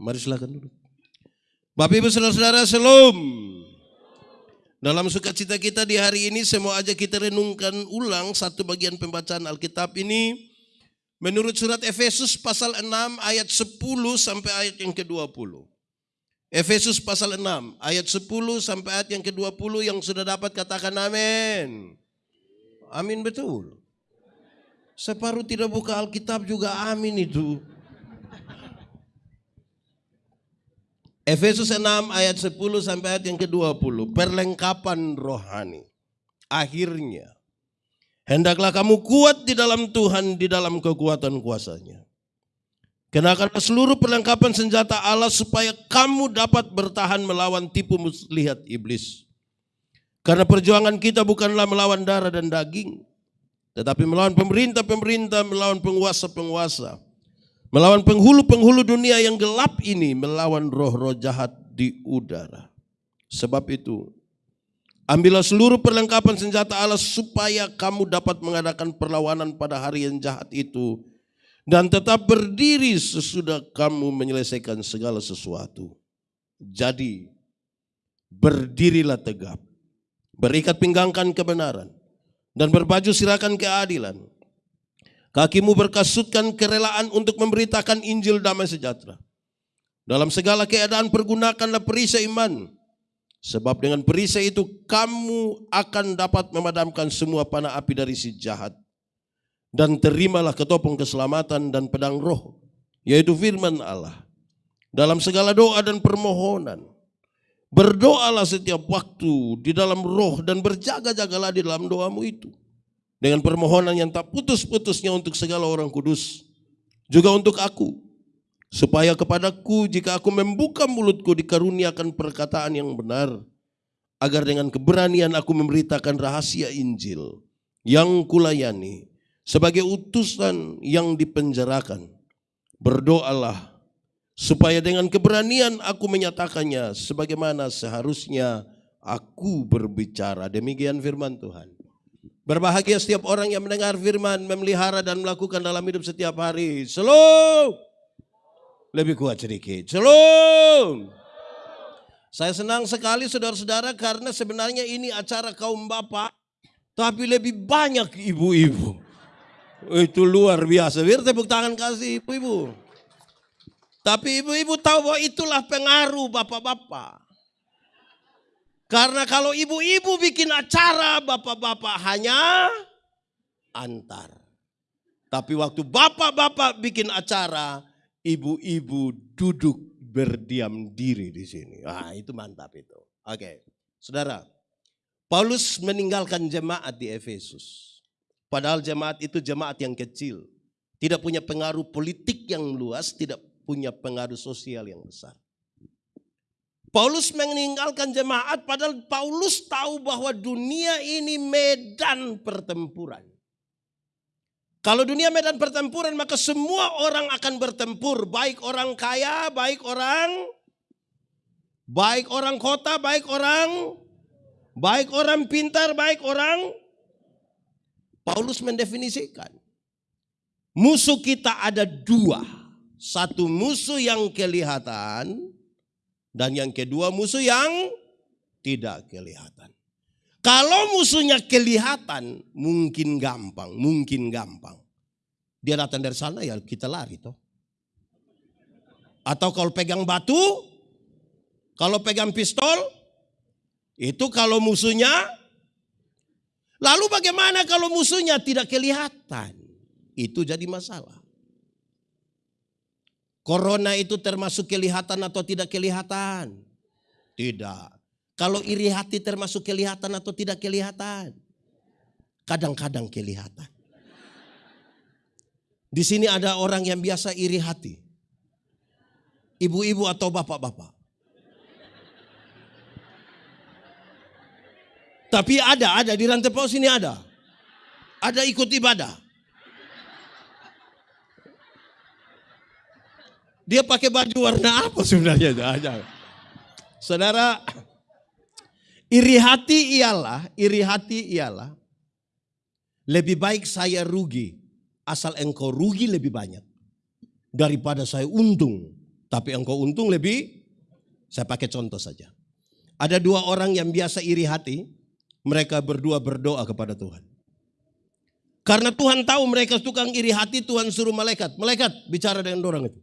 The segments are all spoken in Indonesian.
Mari silakan dulu. Bapak Ibu Saudara-saudara, Shalom. Dalam sukacita kita di hari ini saya mau ajak kita renungkan ulang satu bagian pembacaan Alkitab ini menurut surat Efesus pasal 6 ayat 10 sampai ayat yang ke-20. Efesus pasal 6 ayat 10 sampai ayat yang ke-20 yang sudah dapat katakan amin. Amin betul. Separuh tidak buka Alkitab juga amin itu. Efesus 6 ayat 10 sampai ayat yang ke-20. Perlengkapan rohani. Akhirnya. Hendaklah kamu kuat di dalam Tuhan, di dalam kekuatan kuasanya. Kenakanlah seluruh perlengkapan senjata Allah supaya kamu dapat bertahan melawan tipu muslihat iblis. Karena perjuangan kita bukanlah melawan darah dan daging. Tetapi melawan pemerintah-pemerintah, melawan penguasa-penguasa. Melawan penghulu-penghulu dunia yang gelap ini, melawan roh-roh jahat di udara. Sebab itu, ambillah seluruh perlengkapan senjata Allah supaya kamu dapat mengadakan perlawanan pada hari yang jahat itu dan tetap berdiri sesudah kamu menyelesaikan segala sesuatu. Jadi, berdirilah tegap, berikat pinggangkan kebenaran, dan berbaju sirakan keadilan. Kakimu berkasutkan kerelaan untuk memberitakan Injil damai sejahtera. Dalam segala keadaan pergunakanlah perisai iman. Sebab dengan perisai itu kamu akan dapat memadamkan semua panah api dari si jahat dan terimalah ketopong keselamatan dan pedang roh, yaitu firman Allah. Dalam segala doa dan permohonan, berdoalah setiap waktu di dalam roh dan berjaga-jagalah di dalam doamu itu. Dengan permohonan yang tak putus-putusnya untuk segala orang kudus, juga untuk aku, supaya kepadaku jika aku membuka mulutku dikaruniakan perkataan yang benar, agar dengan keberanian aku memberitakan rahasia Injil yang kulayani, sebagai utusan yang dipenjarakan. Berdoalah supaya dengan keberanian aku menyatakannya sebagaimana seharusnya aku berbicara. Demikian firman Tuhan. Berbahagia setiap orang yang mendengar firman, memelihara dan melakukan dalam hidup setiap hari. Shalom. Lebih kuat sedikit. Shalom. Saya senang sekali saudara-saudara karena sebenarnya ini acara kaum bapak. Tapi lebih banyak ibu-ibu. Itu luar biasa. Biar tepuk tangan kasih ibu-ibu. Tapi ibu-ibu tahu bahwa itulah pengaruh bapak-bapak. Karena kalau ibu-ibu bikin acara, bapak-bapak hanya antar. Tapi waktu bapak-bapak bikin acara, ibu-ibu duduk berdiam diri di sini. Ah, itu mantap itu. Oke, saudara. Paulus meninggalkan jemaat di Efesus. Padahal jemaat itu jemaat yang kecil. Tidak punya pengaruh politik yang luas, tidak punya pengaruh sosial yang besar. Paulus meninggalkan jemaat padahal Paulus tahu bahwa dunia ini medan pertempuran. Kalau dunia medan pertempuran maka semua orang akan bertempur, baik orang kaya, baik orang baik orang kota, baik orang baik orang pintar, baik orang Paulus mendefinisikan. Musuh kita ada dua. Satu musuh yang kelihatan dan yang kedua musuh yang tidak kelihatan. Kalau musuhnya kelihatan mungkin gampang, mungkin gampang. Dia datang dari sana ya kita lari toh. Atau kalau pegang batu, kalau pegang pistol, itu kalau musuhnya Lalu bagaimana kalau musuhnya tidak kelihatan? Itu jadi masalah. Corona itu termasuk kelihatan atau tidak kelihatan? Tidak. Kalau iri hati termasuk kelihatan atau tidak kelihatan? Kadang-kadang kelihatan. Di sini ada orang yang biasa iri hati. Ibu-ibu atau bapak-bapak. Tapi ada, ada di rantai paus ini ada. Ada ikut ibadah. Dia pakai baju warna apa sebenarnya? Saudara, iri hati ialah, iri hati ialah lebih baik saya rugi asal engkau rugi lebih banyak daripada saya untung Tapi engkau untung lebih, saya pakai contoh saja. Ada dua orang yang biasa iri hati, mereka berdua berdoa kepada Tuhan. Karena Tuhan tahu mereka tukang iri hati, Tuhan suruh malaikat. Malaikat bicara dengan orang itu.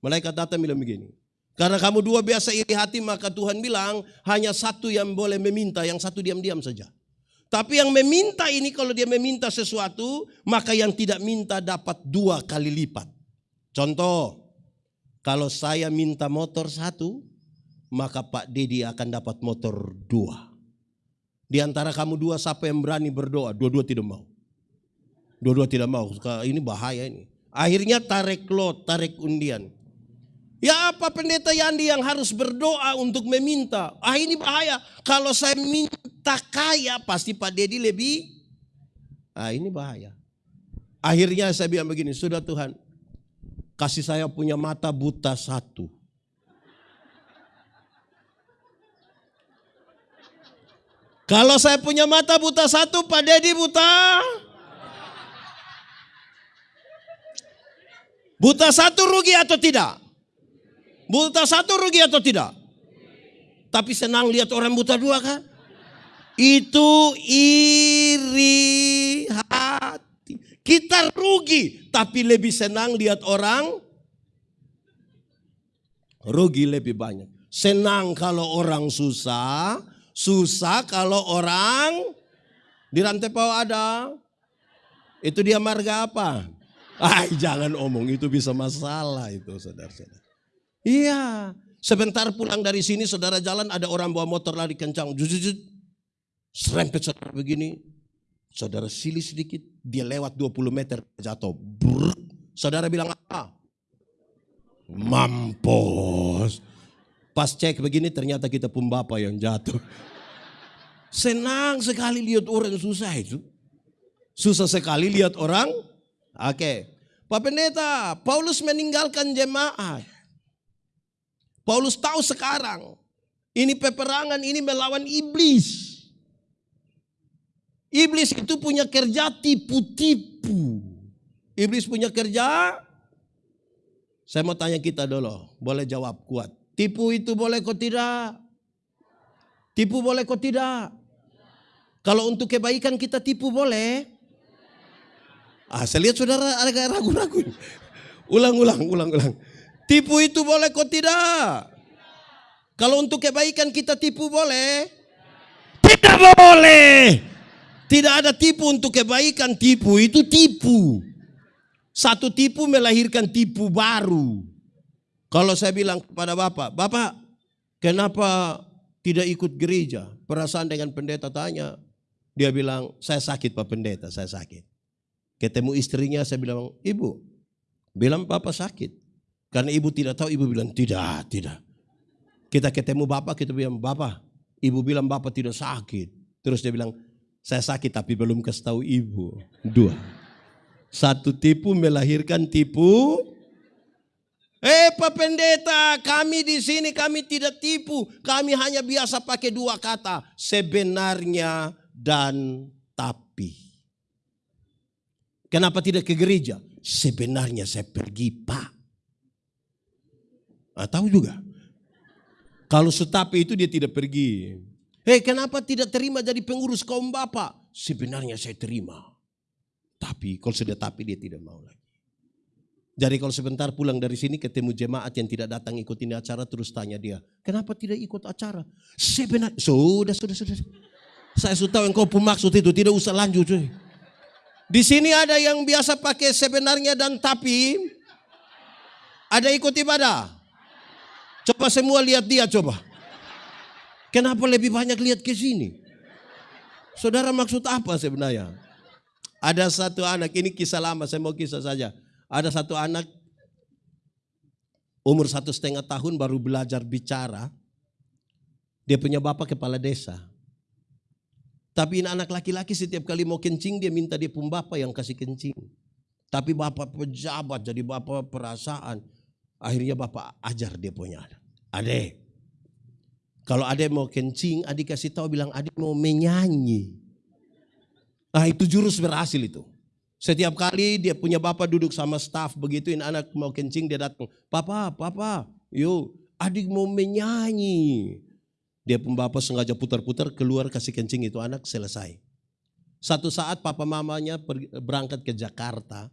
Malaikat datang bilang begini. Karena kamu dua biasa iri hati, maka Tuhan bilang hanya satu yang boleh meminta, yang satu diam-diam saja. Tapi yang meminta ini kalau dia meminta sesuatu, maka yang tidak minta dapat dua kali lipat. Contoh, kalau saya minta motor satu, maka Pak Dedi akan dapat motor dua. Di antara kamu dua siapa yang berani berdoa? Dua-dua tidak mau. Dua-dua tidak mau. Ini bahaya ini. Akhirnya tarik lot, tarik undian. Ya apa pendeta Yandi yang harus berdoa untuk meminta? Ah ini bahaya. Kalau saya minta kaya pasti Pak Dedi lebih. Ah ini bahaya. Akhirnya saya bilang begini, sudah Tuhan Kasih saya punya mata buta satu. Kalau saya punya mata buta satu, Pak Dedi buta. Buta satu rugi atau tidak? Buta satu rugi atau tidak? Tapi senang lihat orang buta dua kan? Itu iri hati. Kita rugi, tapi lebih senang lihat orang rugi lebih banyak. Senang kalau orang susah, susah kalau orang di rantai bawah ada. Itu dia marga apa? Ah, jangan omong itu bisa masalah itu saudara-saudara. Iya, sebentar pulang dari sini saudara jalan ada orang bawa motor lari kencang. Jujur, serempet saudara begini. Saudara silih sedikit, dia lewat 20 meter jatuh. Brrr. Saudara bilang apa? Mampus. Pas cek begini ternyata kita pun bapak yang jatuh. Senang sekali lihat orang susah itu. Susah sekali lihat orang. Oke. Okay. Pak Pendeta, Paulus meninggalkan jemaat. Paulus tahu sekarang. Ini peperangan, ini melawan iblis. Iblis itu punya kerja tipu-tipu. Iblis punya kerja. Saya mau tanya kita dulu, boleh jawab kuat. Tipu itu boleh kok tidak? Tipu boleh kok tidak? Kalau untuk kebaikan kita tipu boleh? Ah, saya lihat saudara agak ragu-ragu. Ulang, ulang, ulang, ulang. Tipu itu boleh kok tidak? Kalau untuk kebaikan kita tipu boleh? Tidak boleh. Tidak ada tipu untuk kebaikan, tipu itu tipu. Satu tipu melahirkan tipu baru. Kalau saya bilang kepada Bapak, Bapak kenapa tidak ikut gereja? Perasaan dengan pendeta tanya. Dia bilang, saya sakit Pak Pendeta, saya sakit. Ketemu istrinya saya bilang, Ibu, bilang Bapak sakit. Karena ibu tidak tahu, ibu bilang, tidak, tidak. Kita ketemu Bapak, kita bilang, Bapak, ibu bilang Bapak tidak sakit. Terus dia bilang, saya sakit tapi belum kasih tahu ibu. Dua. Satu tipu melahirkan tipu. Eh Pak Pendeta, kami di sini kami tidak tipu. Kami hanya biasa pakai dua kata. Sebenarnya dan tapi. Kenapa tidak ke gereja? Sebenarnya saya pergi Pak. Nah, tahu juga. Kalau setapi itu dia tidak pergi. Hei kenapa tidak terima jadi pengurus kaum bapak? Sebenarnya saya terima. Tapi kalau sudah tapi dia tidak mau lagi. Jadi kalau sebentar pulang dari sini ketemu jemaat yang tidak datang ikut ini acara terus tanya dia. Kenapa tidak ikut acara? Sebenarnya, sudah, sudah, sudah. Saya sudah tahu engkau pun maksud itu, tidak usah lanjut. Cuy. Di sini ada yang biasa pakai sebenarnya dan tapi. Ada ikut ibadah. Coba semua lihat dia coba. Kenapa lebih banyak lihat ke sini? Saudara maksud apa sebenarnya? Ada satu anak, ini kisah lama, saya mau kisah saja. Ada satu anak umur satu setengah tahun baru belajar bicara. Dia punya bapak kepala desa. Tapi ini anak laki-laki setiap kali mau kencing dia minta dia pun bapak yang kasih kencing. Tapi bapak pejabat jadi bapak perasaan. Akhirnya bapak ajar dia punya anak. Adek, kalau ada mau kencing, adik kasih tahu bilang adik mau menyanyi. Nah itu jurus berhasil itu. Setiap kali dia punya bapak duduk sama staff begitu ini anak mau kencing dia datang. Papa, papa, yuk adik mau menyanyi. Dia pun bapak sengaja putar-putar keluar kasih kencing itu anak selesai. Satu saat papa mamanya berangkat ke Jakarta.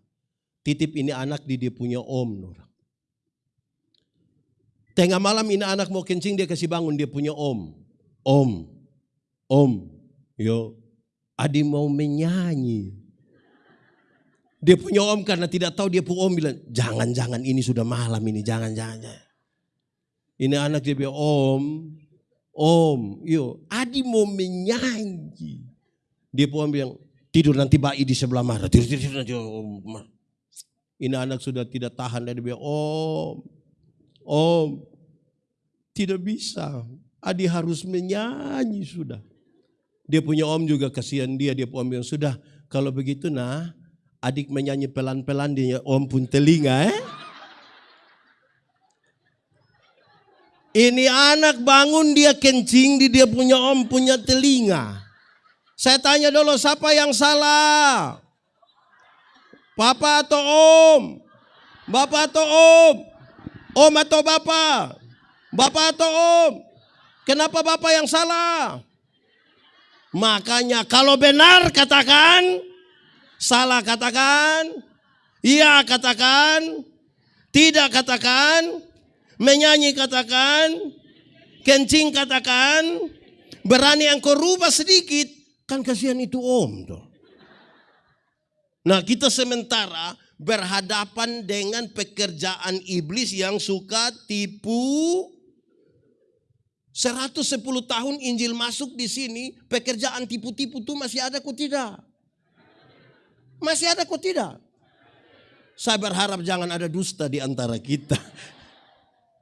Titip ini anak di dia punya om. Nur. Tengah malam ini anak mau kencing dia kasih bangun. Dia punya om. Om, om, yo. Adik mau menyanyi. Dia punya om karena tidak tahu dia punya om. Bilang, jangan-jangan ini sudah malam ini, jangan-jangan. Ini anak dia bilang, om, om, yo, Adi mau menyanyi. Dia punya om bilang, tidur nanti bayi di sebelah mana, tidur, tidur, nanti om. Ini anak sudah tidak tahan, dia bilang, om, om, tidak bisa. Adi harus menyanyi sudah. Dia punya om juga kasihan dia, dia punya om bilang, sudah kalau begitu nah adik menyanyi pelan-pelan dia om pun telinga eh. Ini anak bangun dia kencing di dia punya om punya telinga. Saya tanya dulu siapa yang salah? Papa atau om? Bapak atau om? Om atau bapak? Bapak atau om? Kenapa bapak yang salah? Makanya kalau benar katakan Salah katakan, iya katakan, tidak katakan, menyanyi katakan, kencing katakan, berani yang rubah sedikit, kan kasihan itu om tuh. Nah kita sementara berhadapan dengan pekerjaan iblis yang suka tipu 110 tahun Injil masuk di sini, pekerjaan tipu-tipu itu masih ada kok tidak? Masih ada kok tidak? Saya berharap jangan ada dusta di antara kita.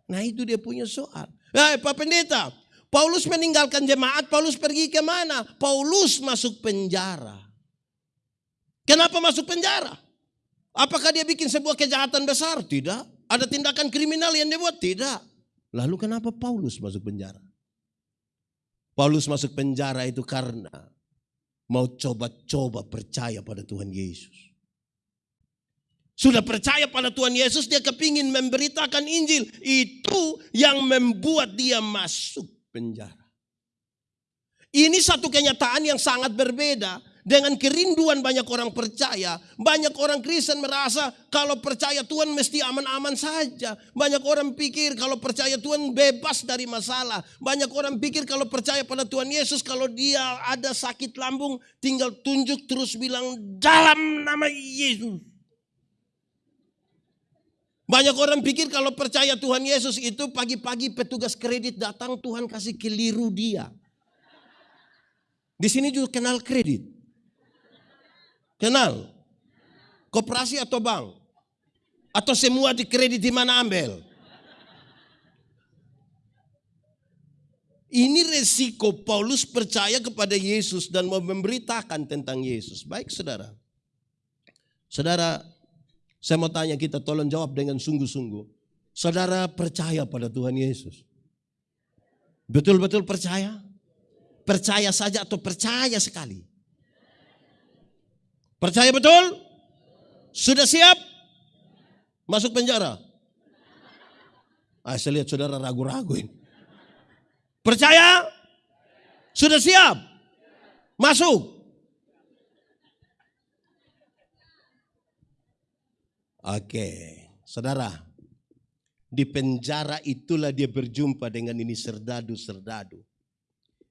Nah itu dia punya soal. Hei Pak Pendeta, Paulus meninggalkan jemaat, Paulus pergi ke mana? Paulus masuk penjara. Kenapa masuk penjara? Apakah dia bikin sebuah kejahatan besar? Tidak. Ada tindakan kriminal yang dia buat? Tidak. Lalu kenapa Paulus masuk penjara? Paulus masuk penjara itu karena mau coba-coba percaya pada Tuhan Yesus. Sudah percaya pada Tuhan Yesus, dia kepingin memberitakan Injil. Itu yang membuat dia masuk penjara. Ini satu kenyataan yang sangat berbeda dengan kerinduan banyak orang percaya, banyak orang Kristen merasa kalau percaya Tuhan mesti aman-aman saja. Banyak orang pikir kalau percaya Tuhan bebas dari masalah. Banyak orang pikir kalau percaya pada Tuhan Yesus kalau dia ada sakit lambung tinggal tunjuk terus bilang dalam nama Yesus. Banyak orang pikir kalau percaya Tuhan Yesus itu pagi-pagi petugas kredit datang Tuhan kasih keliru dia. Di sini juga kenal kredit. Kenal? Koperasi atau bank? Atau semua di kredit di mana ambil? Ini resiko Paulus percaya kepada Yesus dan mau memberitakan tentang Yesus. Baik saudara. Saudara, saya mau tanya kita tolong jawab dengan sungguh-sungguh. Saudara percaya pada Tuhan Yesus? Betul-betul percaya? Percaya saja atau percaya sekali? Percaya betul? Sudah siap? Masuk penjara? Ah, saya lihat saudara ragu-ragu ini. Percaya? Sudah siap? Masuk? Oke, saudara. Di penjara itulah dia berjumpa dengan ini serdadu-serdadu.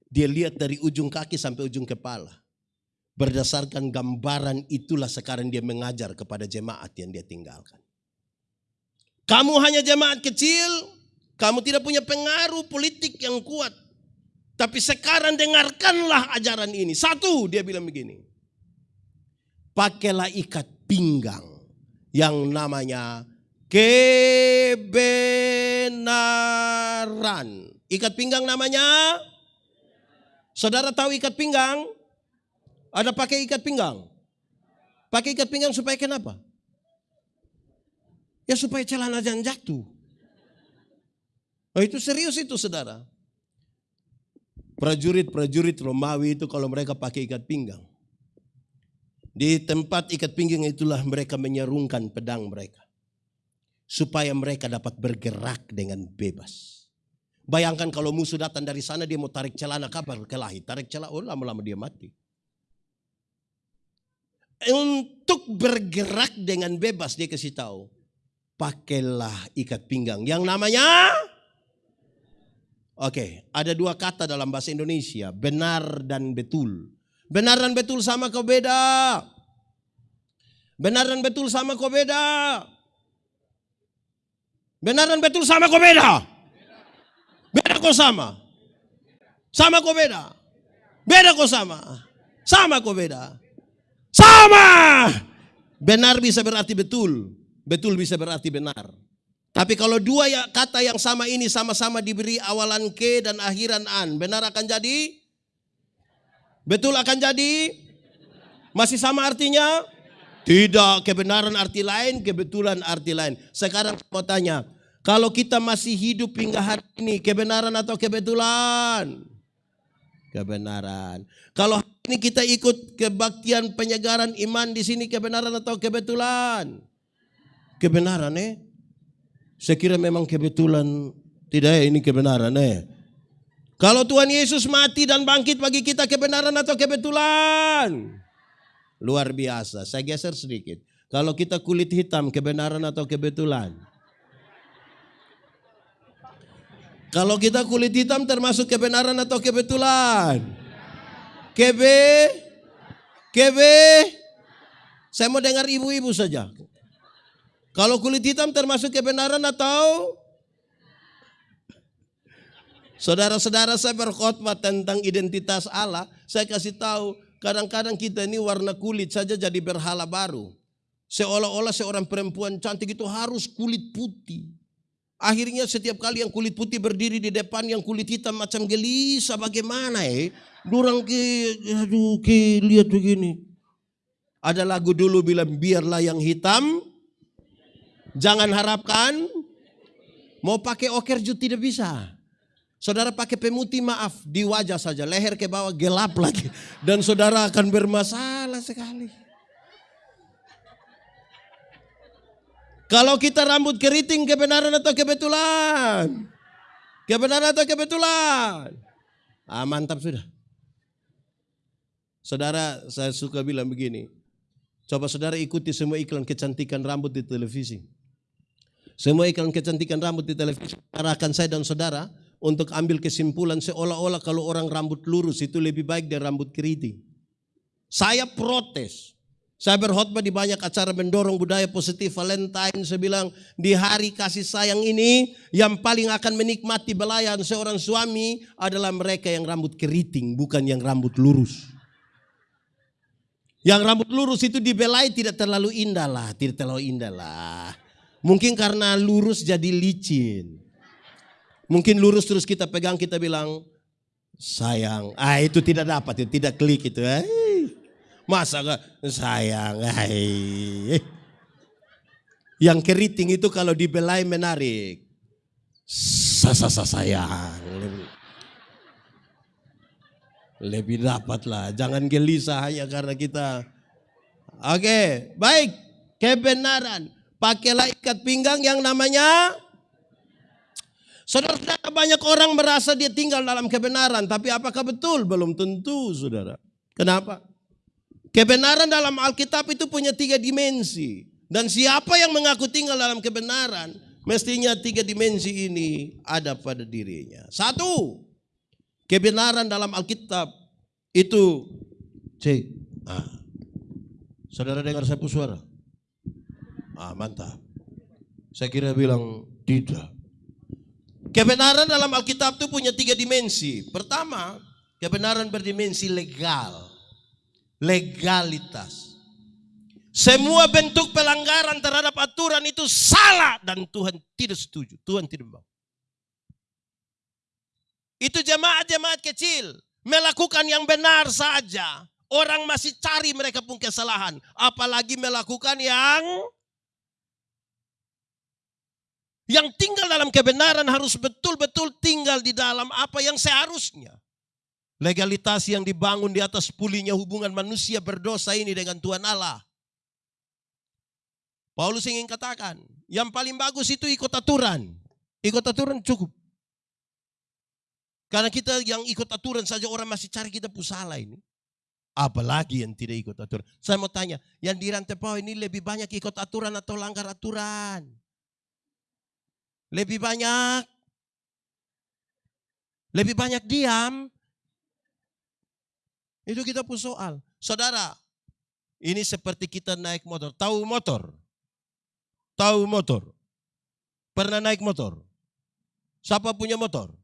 Dia lihat dari ujung kaki sampai ujung kepala. Berdasarkan gambaran itulah sekarang dia mengajar kepada jemaat yang dia tinggalkan. Kamu hanya jemaat kecil, kamu tidak punya pengaruh politik yang kuat. Tapi sekarang dengarkanlah ajaran ini. Satu, dia bilang begini. Pakailah ikat pinggang yang namanya kebenaran. Ikat pinggang namanya? Saudara tahu ikat pinggang? Ada pakai ikat pinggang. Pakai ikat pinggang supaya kenapa? Ya supaya celana jangan jatuh. Oh itu serius itu saudara. Prajurit-prajurit Romawi itu kalau mereka pakai ikat pinggang. Di tempat ikat pinggang itulah mereka menyerungkan pedang mereka. Supaya mereka dapat bergerak dengan bebas. Bayangkan kalau musuh datang dari sana dia mau tarik celana kabar kelahi. Tarik celana, oh lama-lama dia mati. Untuk bergerak dengan bebas dia kasih tahu. Pakailah ikat pinggang yang namanya Oke, ada dua kata dalam bahasa Indonesia, benar dan betul. Benar dan betul sama kau beda. Benar dan betul sama kau beda. Benar dan betul sama kau beda. Beda kau sama. Sama kau beda. Beda kau sama. Sama kau beda. Sama. Benar bisa berarti betul. Betul bisa berarti benar. Tapi kalau dua ya, kata yang sama ini sama-sama diberi awalan ke dan akhiran an, benar akan jadi? Betul akan jadi? Masih sama artinya? Tidak, kebenaran arti lain, kebetulan arti lain. Sekarang mau tanya, kalau kita masih hidup hingga hari ini, kebenaran atau kebetulan? Kebenaran. Kalau ini kita ikut kebaktian penyegaran iman di sini, kebenaran atau kebetulan? Kebenaran eh? Saya kira memang kebetulan tidak ya ini kebenaran eh. Kalau Tuhan Yesus mati dan bangkit bagi kita kebenaran atau kebetulan? Luar biasa. Saya geser sedikit. Kalau kita kulit hitam kebenaran atau kebetulan? Kalau kita kulit hitam termasuk kebenaran atau kebetulan? Kebe? Kebe? Saya mau dengar ibu-ibu saja. Kalau kulit hitam termasuk kebenaran atau Saudara-saudara saya berkhotbah tentang identitas Allah. Saya kasih tahu kadang-kadang kita ini warna kulit saja jadi berhala baru. Seolah-olah seorang perempuan cantik itu harus kulit putih. Akhirnya setiap kali yang kulit putih berdiri di depan yang kulit hitam macam gelisah bagaimana eh. Durang ke, aduh ke lihat begini. Ada lagu dulu bilang biarlah yang hitam Jangan harapkan mau pakai oker juga tidak bisa. Saudara pakai pemutih maaf di wajah saja, leher ke bawah gelap lagi. Dan saudara akan bermasalah sekali. Kalau kita rambut keriting kebenaran atau kebetulan? Kebenaran atau kebetulan? Ah, mantap sudah. Saudara, saya suka bilang begini. Coba saudara ikuti semua iklan kecantikan rambut di televisi. Semua iklan kecantikan rambut di televisi arahkan saya dan saudara untuk ambil kesimpulan seolah-olah kalau orang rambut lurus itu lebih baik dari rambut keriting. Saya protes. Saya berkhotbah di banyak acara mendorong budaya positif Valentine. Saya bilang di hari kasih sayang ini yang paling akan menikmati belayan seorang suami adalah mereka yang rambut keriting bukan yang rambut lurus. Yang rambut lurus itu dibelai tidak terlalu indah lah, tidak terlalu indah lah. Mungkin karena lurus jadi licin. Mungkin lurus terus kita pegang kita bilang sayang. Ah itu tidak dapat, itu tidak klik itu. Eh. Masa gak sayang. Eh. Yang keriting itu kalau dibelai menarik. Sasa sayang. Lebih, lebih dapat lah. Jangan gelisah hanya karena kita. Oke, baik. Kebenaran. Pakailah ikat pinggang yang namanya Saudara, banyak orang merasa dia tinggal dalam kebenaran, tapi apakah betul? Belum tentu, saudara. Kenapa? Kebenaran dalam Alkitab itu punya tiga dimensi. Dan siapa yang mengaku tinggal dalam kebenaran, mestinya tiga dimensi ini ada pada dirinya. Satu, kebenaran dalam Alkitab itu, cek, ah, saudara dengar saya suara? Ah, mantap. Saya kira bilang tidak. Kebenaran dalam Alkitab itu punya tiga dimensi. Pertama, kebenaran berdimensi legal. Legalitas. Semua bentuk pelanggaran terhadap aturan itu salah dan Tuhan tidak setuju. Tuhan tidak mau. Itu jemaat-jemaat kecil melakukan yang benar saja. Orang masih cari mereka pun kesalahan. Apalagi melakukan yang yang tinggal dalam kebenaran harus betul-betul tinggal di dalam apa yang seharusnya. Legalitas yang dibangun di atas pulihnya hubungan manusia berdosa ini dengan Tuhan Allah. Paulus ingin katakan, yang paling bagus itu ikut aturan. Ikut aturan cukup. Karena kita yang ikut aturan saja orang masih cari kita pusala ini. Apalagi yang tidak ikut aturan. Saya mau tanya, yang di rantai bawah ini lebih banyak ikut aturan atau langgar aturan? Lebih banyak. Lebih banyak diam. Itu kita pun soal. Saudara, ini seperti kita naik motor. Tahu motor? Tahu motor? Pernah naik motor? Siapa punya motor?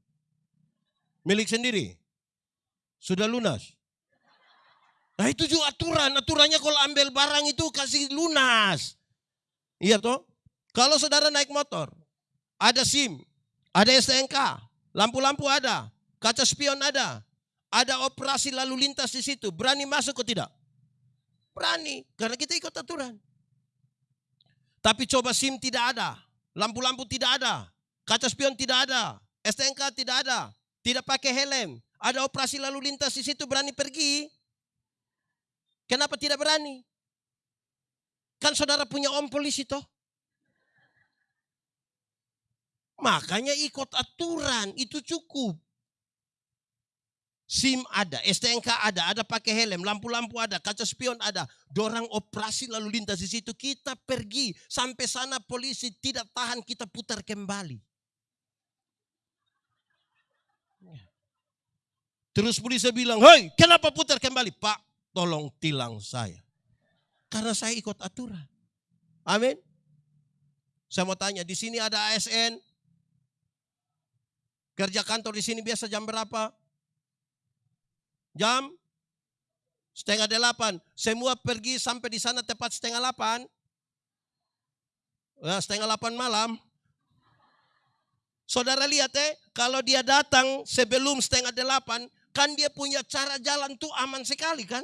Milik sendiri? Sudah lunas? Nah itu juga aturan. Aturannya kalau ambil barang itu kasih lunas. Iya toh? Kalau saudara naik motor, ada SIM, ada STNK, lampu-lampu ada, kaca spion ada, ada operasi lalu lintas di situ. Berani masuk atau tidak? Berani, karena kita ikut aturan. Tapi coba SIM tidak ada, lampu-lampu tidak ada, kaca spion tidak ada, STNK tidak ada, tidak pakai helm, ada operasi lalu lintas di situ berani pergi. Kenapa tidak berani? Kan saudara punya om polisi toh. Makanya ikut aturan itu cukup. SIM ada, STNK ada, ada pakai helm, lampu-lampu ada, kaca spion ada. Dorang operasi lalu lintas di situ, kita pergi. Sampai sana polisi tidak tahan, kita putar kembali. Terus polisi bilang, hei kenapa putar kembali? Pak, tolong tilang saya. Karena saya ikut aturan. Amin. Saya mau tanya, di sini ada ASN. Kerja kantor di sini biasa jam berapa? Jam setengah delapan. Semua pergi sampai di sana tepat setengah delapan. Nah, setengah delapan malam. Saudara lihat eh, kalau dia datang sebelum setengah delapan, kan dia punya cara jalan tuh aman sekali kan?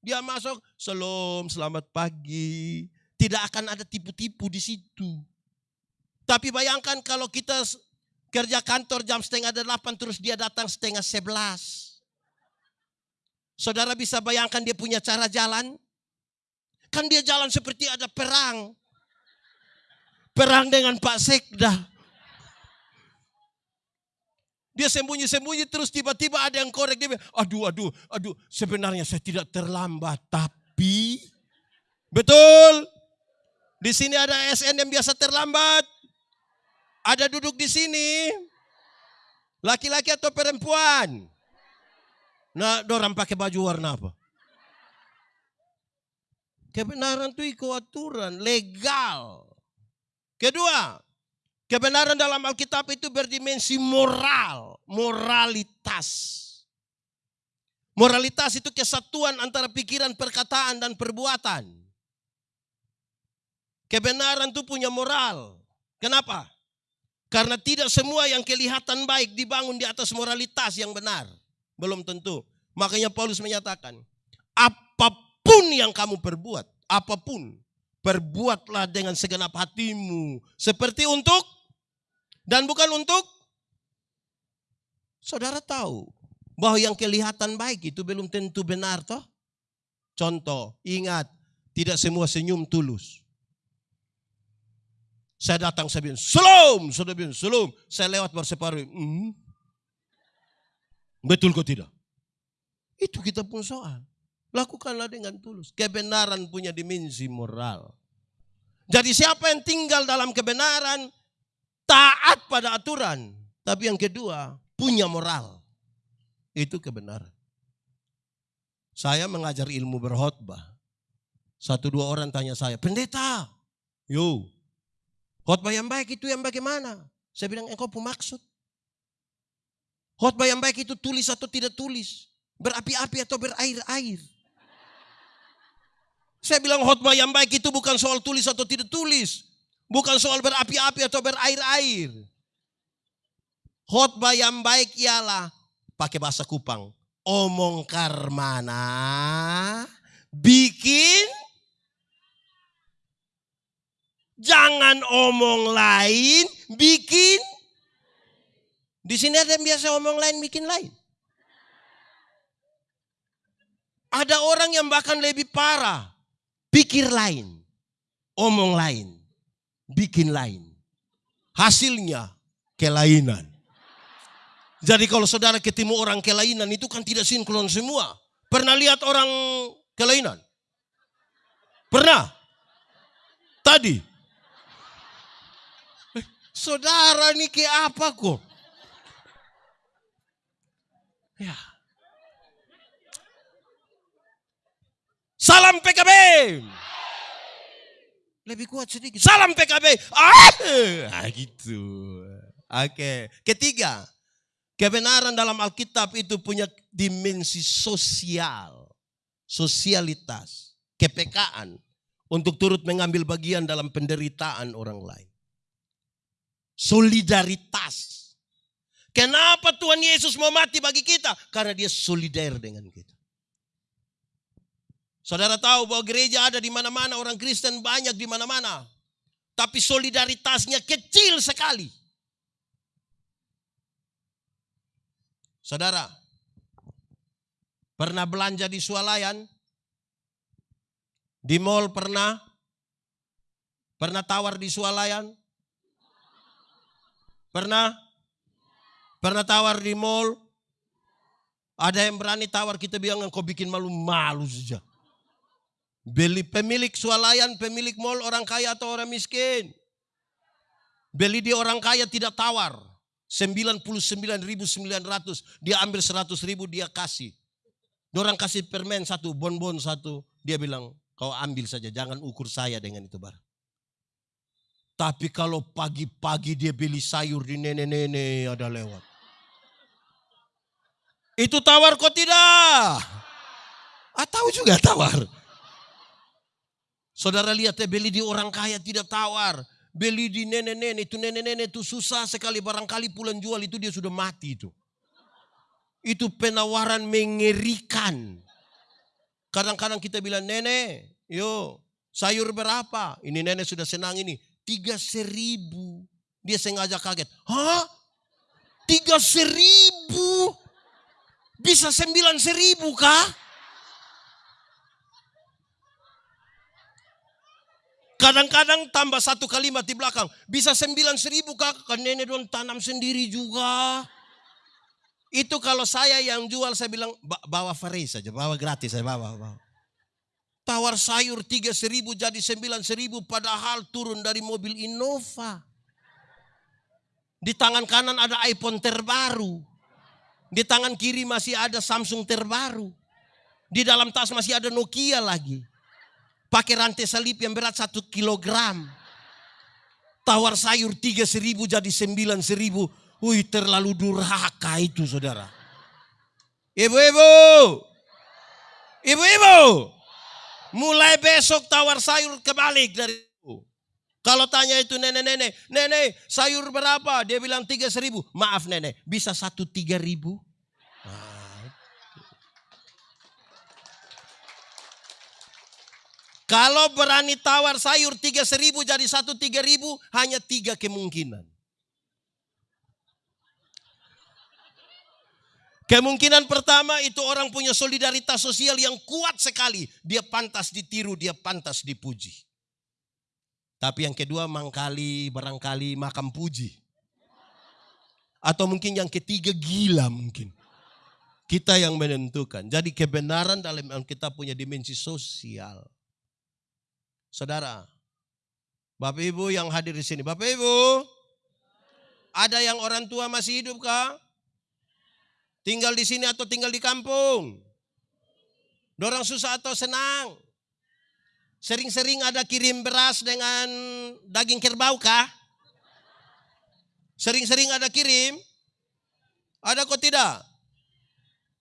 Dia masuk, salam, selamat pagi. Tidak akan ada tipu-tipu di situ. Tapi bayangkan kalau kita kerja kantor jam setengah delapan terus dia datang setengah sebelas. Saudara bisa bayangkan dia punya cara jalan? Kan dia jalan seperti ada perang. Perang dengan Pak Sekda. Dia sembunyi-sembunyi terus tiba-tiba ada yang korek. Dia bilang, aduh, aduh, aduh. Sebenarnya saya tidak terlambat. Tapi, betul. Di sini ada SN yang biasa terlambat. Ada duduk di sini. Laki-laki atau perempuan? Nah, orang pakai baju warna apa? Kebenaran itu ikut aturan, legal. Kedua, Kebenaran dalam Alkitab itu berdimensi moral, moralitas. Moralitas itu kesatuan antara pikiran, perkataan, dan perbuatan. Kebenaran itu punya moral. Kenapa? Karena tidak semua yang kelihatan baik dibangun di atas moralitas yang benar. Belum tentu. Makanya Paulus menyatakan, apa pun yang kamu perbuat, apa pun, perbuatlah dengan segenap hatimu. Seperti untuk dan bukan untuk saudara tahu bahwa yang kelihatan baik itu belum tentu benar toh. Contoh, ingat, tidak semua senyum tulus. Saya datang, saya bilang, Salam, sudah bilang. Saya lewat berseparuh. Hmm. Betul kok tidak? Itu kita pun soal. Lakukanlah dengan tulus. Kebenaran punya dimensi moral. Jadi siapa yang tinggal dalam kebenaran, taat pada aturan. Tapi yang kedua, punya moral. Itu kebenaran. Saya mengajar ilmu berkhotbah. Satu dua orang tanya saya, pendeta, yo, khotbah yang baik itu yang bagaimana? Saya bilang, engkau pun maksud. Khotbah yang baik itu tulis atau tidak tulis. Berapi-api atau berair-air. Saya bilang khotbah yang baik itu bukan soal tulis atau tidak tulis. Bukan soal berapi-api atau berair-air. Khotbah yang baik ialah pakai bahasa Kupang. Omong karmana, bikin, jangan omong lain, bikin. Di sini ada yang biasa omong lain, bikin lain. Ada orang yang bahkan lebih parah. Pikir lain. Omong lain. Bikin lain. Hasilnya kelainan. Jadi kalau saudara ketemu orang kelainan itu kan tidak sinkron semua. Pernah lihat orang kelainan? Pernah? Tadi? Eh, saudara ini ke apa kok? Ya. Salam PKB. Lebih kuat sedikit. Salam PKB. Ah, ah gitu. Oke. Ketiga, Kebenaran dalam Alkitab itu punya dimensi sosial, sosialitas, kepekaan untuk turut mengambil bagian dalam penderitaan orang lain. Solidaritas. Kenapa Tuhan Yesus mau mati bagi kita? Karena dia solidar dengan kita. Saudara tahu bahwa gereja ada di mana-mana, orang Kristen banyak di mana-mana. Tapi solidaritasnya kecil sekali. Saudara, pernah belanja di swalayan? Di mall pernah? Pernah tawar di swalayan? Pernah? Pernah tawar di mall? Ada yang berani tawar kita bilang kau bikin malu-malu saja. Beli pemilik swalayan, pemilik mall orang kaya atau orang miskin. Beli di orang kaya tidak tawar. 99.900 dia ambil 100 ribu dia kasih. Orang kasih permen satu, bonbon satu. Dia bilang, kau ambil saja, jangan ukur saya dengan itu barang. Tapi kalau pagi-pagi dia beli sayur di nenek-nenek ada lewat. Itu tawar kok tidak? Atau ah, juga tawar. Saudara lihat ya beli di orang kaya tidak tawar beli di nenek-nenek itu nenek-nenek itu susah sekali barangkali pulang jual itu dia sudah mati itu. Itu penawaran mengerikan. Kadang-kadang kita bilang nenek, yo sayur berapa? Ini nenek sudah senang ini. Tiga seribu. Dia sengaja kaget. Hah? Tiga seribu? Bisa sembilan seribu kah? Kadang-kadang tambah satu kalimat di belakang. Bisa sembilan seribu kak, kan nenek don tanam sendiri juga. Itu kalau saya yang jual saya bilang bawa free saja, bawa gratis saya bawa. bawa. Tawar sayur tiga seribu jadi sembilan seribu padahal turun dari mobil Innova. Di tangan kanan ada iPhone terbaru. Di tangan kiri masih ada Samsung terbaru. Di dalam tas masih ada Nokia lagi. Pakai rantai salib yang berat satu kilogram. Tawar sayur tiga seribu jadi sembilan seribu. Wih terlalu durhaka itu saudara. Ibu-ibu. Ibu-ibu. Mulai besok tawar sayur kebalik dari kalau tanya itu nenek-nenek, nenek sayur berapa? Dia bilang tiga seribu. Maaf nenek, bisa satu tiga ribu? Kalau berani tawar sayur tiga seribu jadi satu tiga ribu, hanya tiga kemungkinan. Kemungkinan pertama itu orang punya solidaritas sosial yang kuat sekali. Dia pantas ditiru, dia pantas dipuji. Tapi yang kedua mangkali, barangkali makam puji. Atau mungkin yang ketiga gila mungkin. Kita yang menentukan. Jadi kebenaran dalam kita punya dimensi sosial. Saudara, Bapak Ibu yang hadir di sini. Bapak Ibu, ada yang orang tua masih hidup kah? Tinggal di sini atau tinggal di kampung? Dorang susah atau senang? Sering-sering ada kirim beras dengan daging kerbau kah? Sering-sering ada kirim? Ada kok tidak?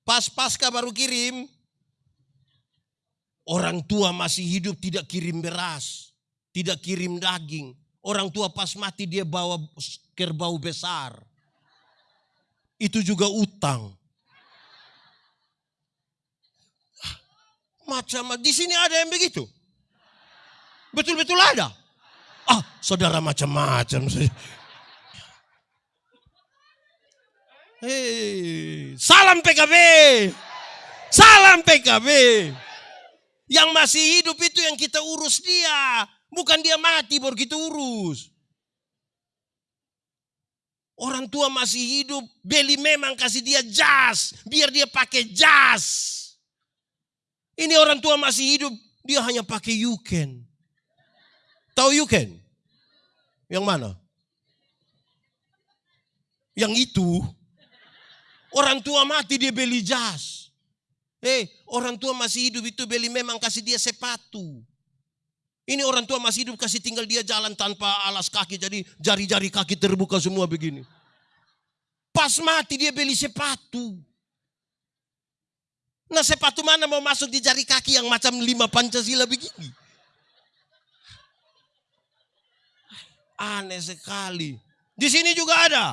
Pas pasca baru kirim, Orang tua masih hidup tidak kirim beras, tidak kirim daging. Orang tua pas mati dia bawa kerbau besar. Itu juga utang. Macam di sini ada yang begitu. Betul-betul ada. Ah, saudara macam-macam. Hei, salam PKB. Salam PKB. Yang masih hidup itu yang kita urus dia. Bukan dia mati baru kita urus. Orang tua masih hidup, beli memang kasih dia jas, biar dia pakai jas. Ini orang tua masih hidup, dia hanya pakai yuken. Tahu yuken? Yang mana? Yang itu. Orang tua mati dia beli jas. Eh, orang tua masih hidup itu beli memang kasih dia sepatu. Ini orang tua masih hidup kasih tinggal dia jalan tanpa alas kaki. Jadi jari-jari kaki terbuka semua begini. Pas mati dia beli sepatu. Nah sepatu mana mau masuk di jari kaki yang macam lima Pancasila begini. Aneh sekali. Di sini juga ada.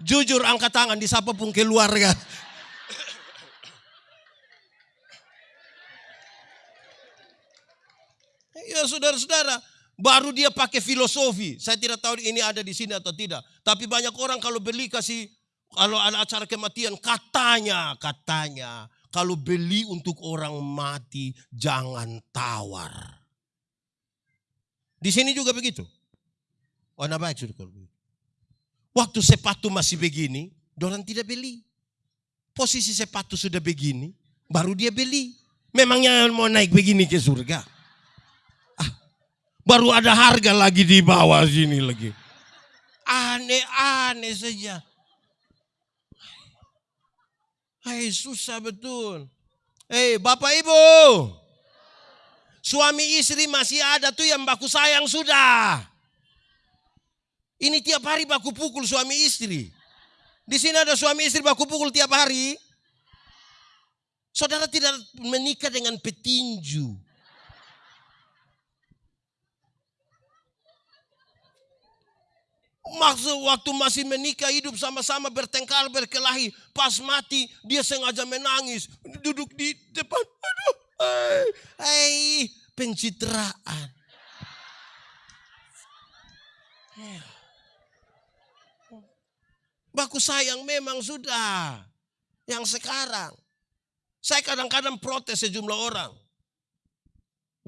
Jujur angkat tangan di pun keluarga. Ya saudara-saudara, baru dia pakai filosofi. Saya tidak tahu ini ada di sini atau tidak. Tapi banyak orang kalau beli kasih, kalau ada acara kematian, katanya, katanya, kalau beli untuk orang mati, jangan tawar. Di sini juga begitu. Warna baik sudah begitu. Waktu sepatu masih begini, orang tidak beli. Posisi sepatu sudah begini, baru dia beli. Memangnya mau naik begini ke surga. Baru ada harga lagi di bawah sini lagi. Aneh-aneh saja. Hai susah betul. Hei Bapak Ibu. Suami istri masih ada tuh yang baku sayang sudah. Ini tiap hari baku pukul suami istri. Di sini ada suami istri baku pukul tiap hari. Saudara tidak menikah dengan petinju. Maksud waktu masih menikah hidup sama-sama bertengkar berkelahi. Pas mati dia sengaja menangis. Duduk di depan. Aduh. Hei, pencitraan. Baku sayang memang sudah. Yang sekarang. Saya kadang-kadang protes sejumlah orang.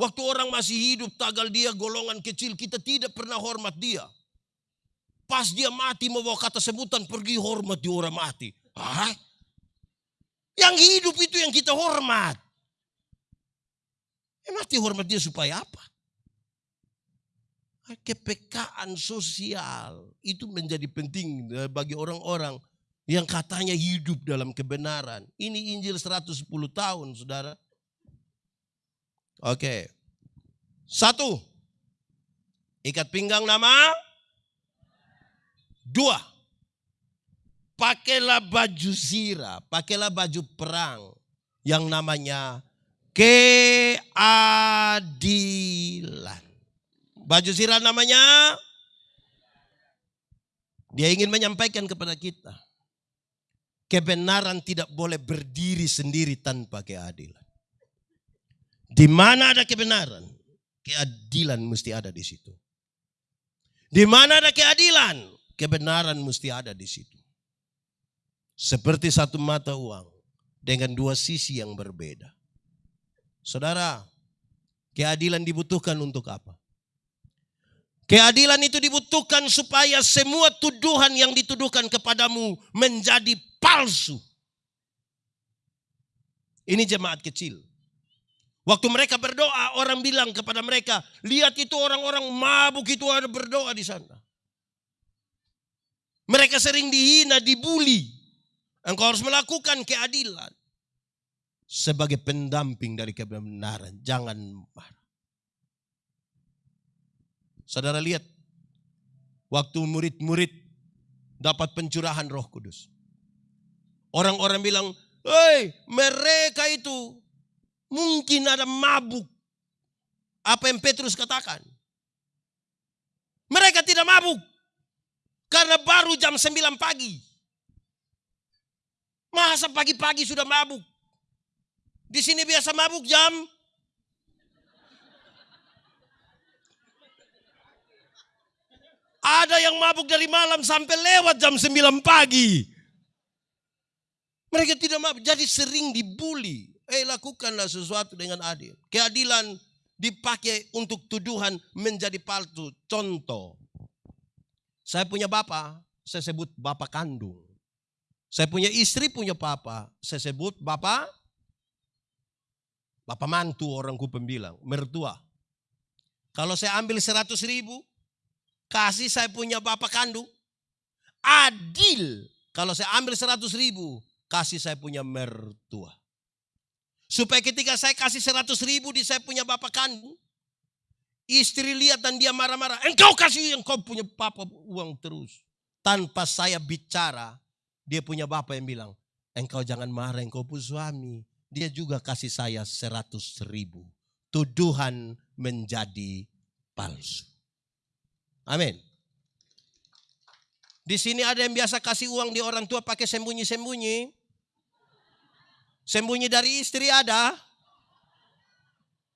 Waktu orang masih hidup tagal dia golongan kecil kita tidak pernah hormat dia. Pas dia mati membawa kata sebutan pergi hormat di orang mati. Hah? Yang hidup itu yang kita hormat. Eh, mati hormat dia supaya apa? Kepekaan sosial itu menjadi penting eh, bagi orang-orang yang katanya hidup dalam kebenaran. Ini Injil 110 tahun, saudara. Oke. Satu. Ikat pinggang nama Dua, pakailah baju zira, pakailah baju perang yang namanya keadilan. Baju zira namanya dia ingin menyampaikan kepada kita kebenaran tidak boleh berdiri sendiri tanpa keadilan. Di mana ada kebenaran, keadilan mesti ada di situ. Di mana ada keadilan, kebenaran mesti ada di situ. Seperti satu mata uang dengan dua sisi yang berbeda. Saudara, keadilan dibutuhkan untuk apa? Keadilan itu dibutuhkan supaya semua tuduhan yang dituduhkan kepadamu menjadi palsu. Ini jemaat kecil. Waktu mereka berdoa, orang bilang kepada mereka, lihat itu orang-orang mabuk itu ada berdoa di sana. Mereka sering dihina, dibully. Engkau harus melakukan keadilan. Sebagai pendamping dari kebenaran. Jangan marah. Saudara lihat. Waktu murid-murid dapat pencurahan roh kudus. Orang-orang bilang, Hei mereka itu mungkin ada mabuk. Apa yang Petrus katakan. Mereka tidak mabuk. Karena baru jam 9 pagi. Masa pagi-pagi sudah mabuk? Di sini biasa mabuk jam Ada yang mabuk dari malam sampai lewat jam 9 pagi. Mereka tidak mau, jadi sering dibully. Eh lakukanlah sesuatu dengan adil. Keadilan dipakai untuk tuduhan menjadi palsu. Contoh, saya punya bapak, saya sebut bapak kandung. Saya punya istri punya papa, saya sebut bapak, bapak mantu orangku pembilang, mertua. Kalau saya ambil 100 ribu, kasih saya punya bapak kandung, adil. Kalau saya ambil 100 ribu, kasih saya punya mertua. Supaya ketika saya kasih 100 ribu di saya punya bapak kandung, istri lihat dan dia marah-marah, engkau kasih engkau punya papa uang terus. Tanpa saya bicara, dia punya bapak yang bilang, engkau jangan marah, engkau pun suami. Dia juga kasih saya 100 ribu. Tuduhan menjadi palsu. Amin. Di sini ada yang biasa kasih uang di orang tua pakai sembunyi-sembunyi. Sembunyi dari istri ada?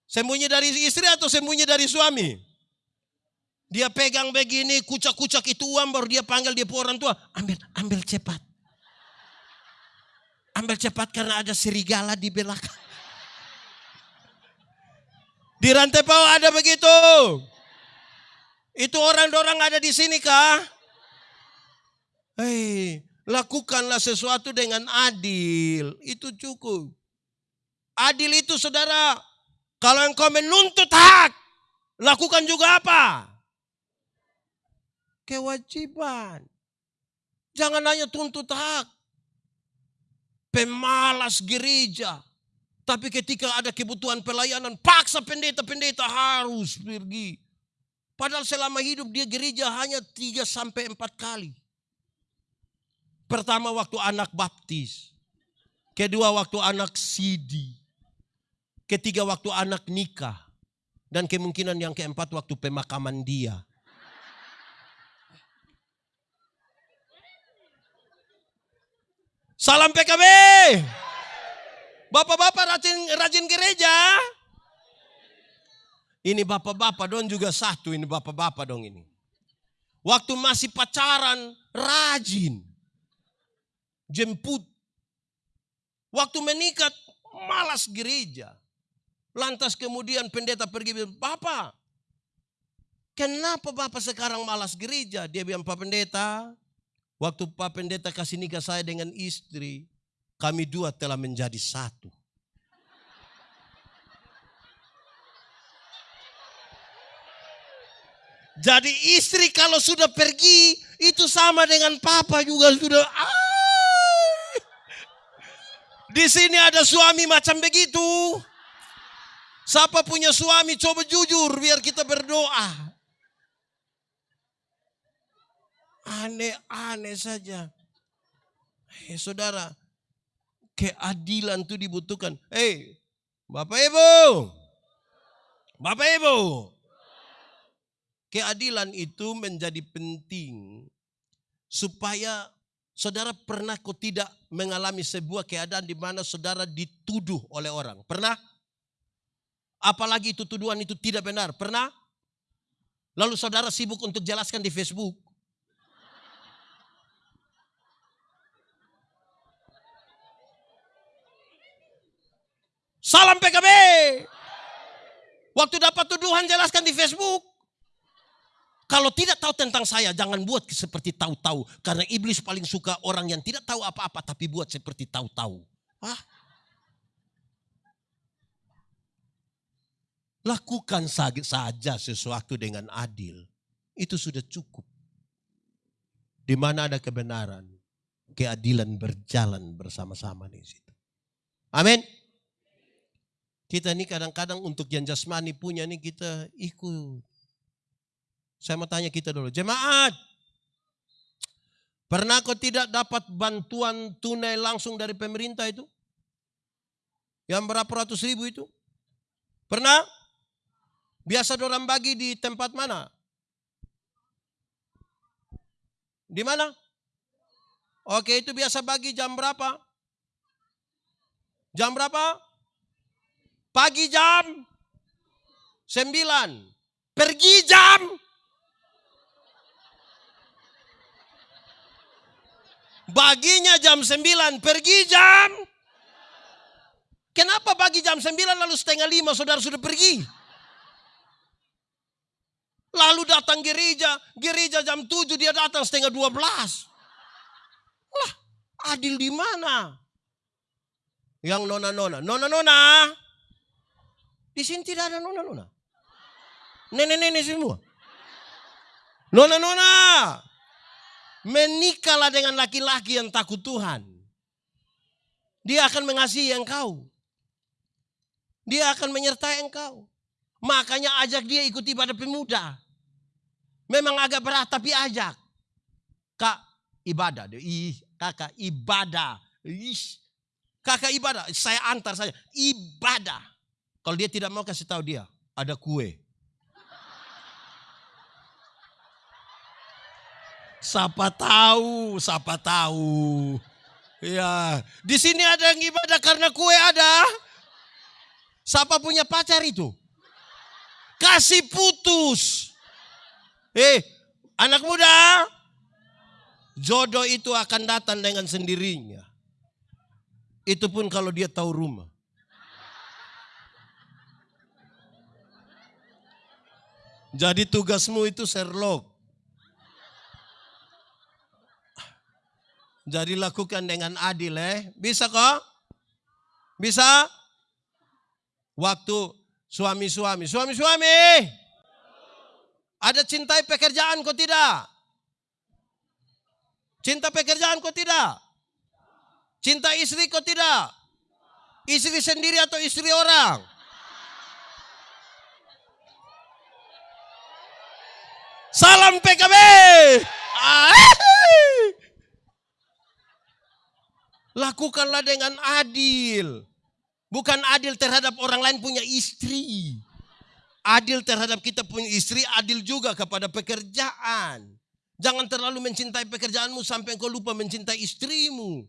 Sembunyi dari istri atau sembunyi dari suami? Dia pegang begini, kucak-kucak itu uang baru dia panggil dia orang tua. Ambil, ambil cepat. Ambil cepat karena ada serigala di belakang. Di rantai bawah ada begitu. Itu orang-orang ada di sini kah? Hei, Lakukanlah sesuatu dengan adil. Itu cukup. Adil itu saudara. Kalau engkau menuntut hak. Lakukan juga apa? Kewajiban. Jangan hanya tuntut hak. Pemalas gereja. Tapi ketika ada kebutuhan pelayanan, paksa pendeta-pendeta harus pergi. Padahal selama hidup dia gereja hanya tiga sampai empat kali. Pertama waktu anak baptis. Kedua waktu anak sidi. Ketiga waktu anak nikah. Dan kemungkinan yang keempat waktu pemakaman dia. Salam PKB. Bapak-bapak rajin, rajin gereja. Ini bapak-bapak dong juga satu ini bapak-bapak dong ini. Waktu masih pacaran rajin jemput. Waktu menikah malas gereja. Lantas kemudian pendeta pergi bilang, Bapak, kenapa Bapak sekarang malas gereja? Dia bilang, Pak Pendeta, waktu Pak Pendeta kasih nikah saya dengan istri, kami dua telah menjadi satu. Jadi istri kalau sudah pergi, itu sama dengan papa juga sudah. Ah, di sini ada suami macam begitu. Siapa punya suami coba jujur biar kita berdoa. Aneh-aneh saja. Hei saudara, keadilan itu dibutuhkan. Hei, Bapak Ibu. Bapak Ibu. Keadilan itu menjadi penting supaya Saudara pernah kok tidak mengalami sebuah keadaan di mana saudara dituduh oleh orang? Pernah? Apalagi itu tuduhan itu tidak benar. Pernah? Lalu saudara sibuk untuk jelaskan di Facebook. Salam PKB. Waktu dapat tuduhan jelaskan di Facebook. Kalau tidak tahu tentang saya, jangan buat seperti tahu-tahu. Karena iblis paling suka orang yang tidak tahu apa-apa tapi buat seperti tahu-tahu. Ah. Lakukan saja sesuatu dengan adil. Itu sudah cukup. Di mana ada kebenaran, keadilan berjalan bersama-sama di situ. Amin. Kita ini kadang-kadang untuk yang jasmani punya nih kita ikut saya mau tanya kita dulu. Jemaat. Pernah kau tidak dapat bantuan tunai langsung dari pemerintah itu? Yang berapa ratus ribu itu? Pernah? Biasa orang bagi di tempat mana? Di mana? Oke itu biasa bagi jam berapa? Jam berapa? Pagi jam 9. Pergi jam Baginya jam 9, pergi jam. Kenapa pagi jam 9 lalu setengah lima saudara sudah pergi? Lalu datang gereja, gereja jam 7 dia datang setengah 12. Lah, adil di mana? Yang nona-nona, nona-nona. Di sini tidak ada nona-nona. Nenek-nenek semua. Nona-nona. Menikahlah dengan laki-laki yang takut Tuhan. Dia akan mengasihi engkau. Dia akan menyertai engkau. Makanya ajak dia ikut ibadah pemuda. Memang agak berat tapi ajak. Kak ibadah. Ih, kakak ibadah. Ih, kakak ibadah. Saya antar saja. Ibadah. Kalau dia tidak mau kasih tahu dia. Ada kue. Siapa tahu, siapa tahu. Ya, di sini ada yang ibadah karena kue ada. Siapa punya pacar itu? Kasih putus. Eh, anak muda, jodoh itu akan datang dengan sendirinya. Itu pun kalau dia tahu rumah. Jadi tugasmu itu Sherlock. Jadi lakukan dengan adil eh. Bisa kok? Bisa? Waktu suami-suami. Suami-suami. Ada cintai pekerjaan kok tidak? Cinta pekerjaan kok tidak? Cinta istri kok tidak? Istri sendiri atau istri orang? Salam PKB. Lakukanlah dengan adil. Bukan adil terhadap orang lain punya istri adil terhadap kita punya istri, adil juga kepada pekerjaan. Jangan terlalu mencintai pekerjaanmu sampai engkau lupa mencintai istrimu.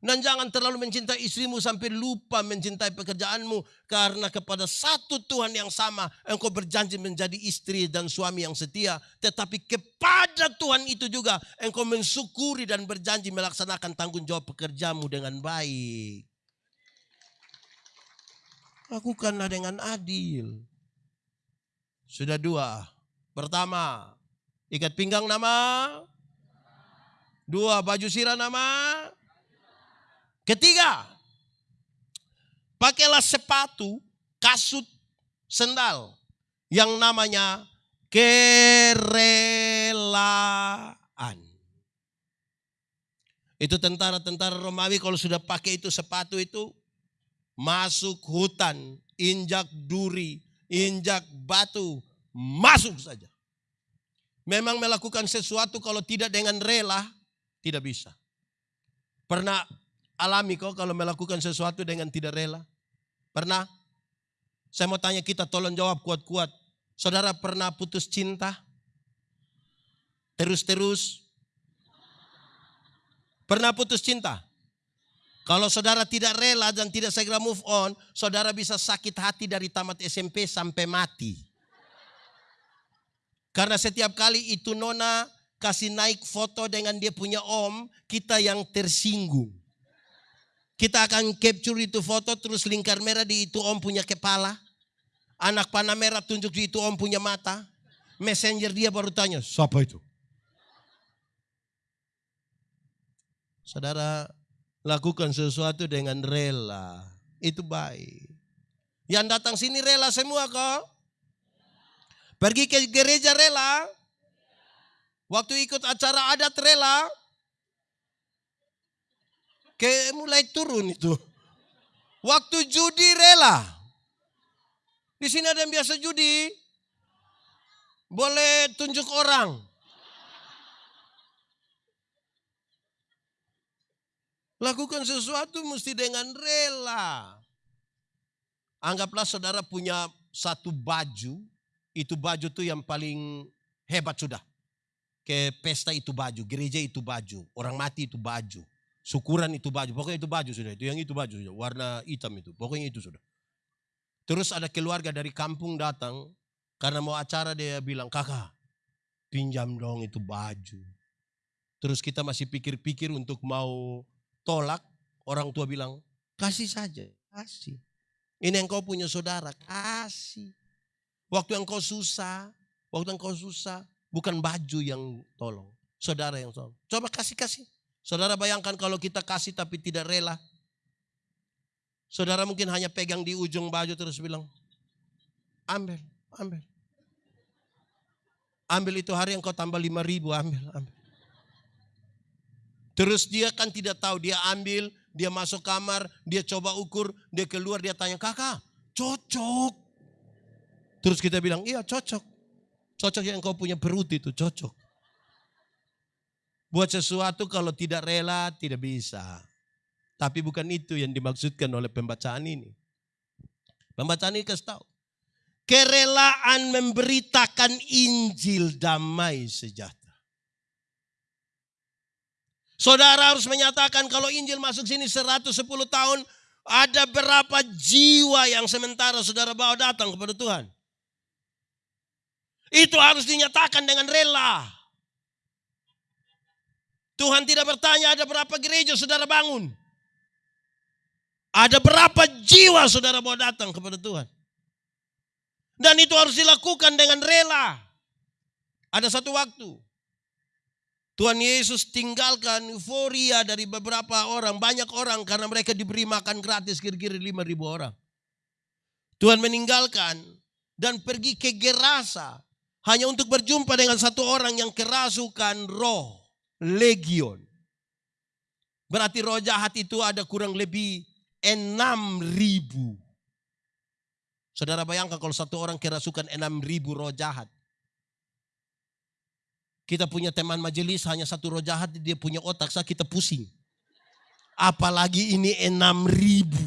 Dan jangan terlalu mencintai istrimu sampai lupa mencintai pekerjaanmu. Karena kepada satu Tuhan yang sama engkau berjanji menjadi istri dan suami yang setia. Tetapi kepada Tuhan itu juga engkau mensyukuri dan berjanji melaksanakan tanggung jawab pekerjamu dengan baik. Lakukanlah dengan adil. Sudah dua. Pertama, ikat pinggang nama. Dua, baju sirah nama. Ketiga, pakailah sepatu, kasut, sendal yang namanya kerelaan. Itu tentara-tentara Romawi kalau sudah pakai itu sepatu itu masuk hutan, injak duri, injak batu, masuk saja. Memang melakukan sesuatu kalau tidak dengan rela, tidak bisa. Pernah alami kok kalau melakukan sesuatu dengan tidak rela? Pernah? Saya mau tanya kita tolong jawab kuat-kuat. Saudara pernah putus cinta? Terus-terus? Pernah putus cinta? Kalau saudara tidak rela dan tidak segera move on, saudara bisa sakit hati dari tamat SMP sampai mati. Karena setiap kali itu nona kasih naik foto dengan dia punya om, kita yang tersinggung. Kita akan capture itu foto terus lingkar merah di itu om punya kepala. Anak panah merah tunjuk di itu om punya mata. Messenger dia baru tanya, siapa itu? Saudara, Lakukan sesuatu dengan rela. Itu baik. Yang datang sini rela semua kok. Pergi ke gereja rela. Waktu ikut acara adat rela. Kayak mulai turun itu. Waktu judi rela. Di sini ada yang biasa judi. Boleh tunjuk orang. Lakukan sesuatu mesti dengan rela. Anggaplah saudara punya satu baju, itu baju tuh yang paling hebat sudah. Ke pesta itu baju, gereja itu baju, orang mati itu baju, syukuran itu baju, pokoknya itu baju sudah, itu yang itu baju sudah, warna hitam itu, pokoknya itu sudah. Terus ada keluarga dari kampung datang, karena mau acara dia bilang, kakak pinjam dong itu baju. Terus kita masih pikir-pikir untuk mau tolak. Orang tua bilang, kasih saja, kasih. Ini yang kau punya saudara, kasih. Waktu yang kau susah, waktu yang kau susah, bukan baju yang tolong. Saudara yang tolong. Coba kasih-kasih. Saudara bayangkan kalau kita kasih tapi tidak rela. Saudara mungkin hanya pegang di ujung baju terus bilang, ambil, ambil. Ambil itu hari yang kau tambah lima ribu, ambil, ambil. Terus dia kan tidak tahu, dia ambil, dia masuk kamar, dia coba ukur, dia keluar, dia tanya, kakak, cocok. Terus kita bilang, iya cocok. Cocok yang kau punya perut itu, cocok. Buat sesuatu kalau tidak rela, tidak bisa. Tapi bukan itu yang dimaksudkan oleh pembacaan ini. Pembacaan ini kasih tahu. Kerelaan memberitakan Injil damai sejahtera. Saudara harus menyatakan kalau Injil masuk sini 110 tahun, ada berapa jiwa yang sementara saudara bawa datang kepada Tuhan. Itu harus dinyatakan dengan rela. Tuhan tidak bertanya ada berapa gereja saudara bangun. Ada berapa jiwa saudara mau datang kepada Tuhan. Dan itu harus dilakukan dengan rela. Ada satu waktu. Tuhan Yesus tinggalkan euforia dari beberapa orang, banyak orang karena mereka diberi makan gratis kira-kira 5 ribu orang. Tuhan meninggalkan dan pergi ke Gerasa hanya untuk berjumpa dengan satu orang yang kerasukan roh, legion. Berarti roh jahat itu ada kurang lebih enam ribu. Saudara bayangkan kalau satu orang kerasukan enam ribu roh jahat. Kita punya teman majelis hanya satu roh jahat dia punya otak saya kita pusing. Apalagi ini enam ribu.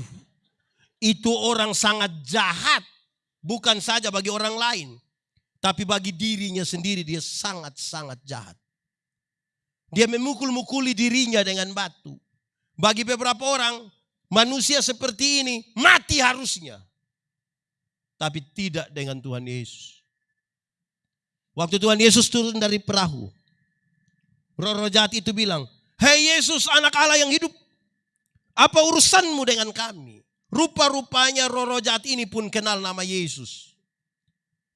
Itu orang sangat jahat. Bukan saja bagi orang lain. Tapi bagi dirinya sendiri dia sangat-sangat jahat. Dia memukul-mukuli dirinya dengan batu. Bagi beberapa orang manusia seperti ini mati harusnya. Tapi tidak dengan Tuhan Yesus. Waktu Tuhan Yesus turun dari perahu. Roh-roh jahat itu bilang, Hei Yesus anak Allah yang hidup. Apa urusanmu dengan kami? Rupa-rupanya roh-roh jahat ini pun kenal nama Yesus.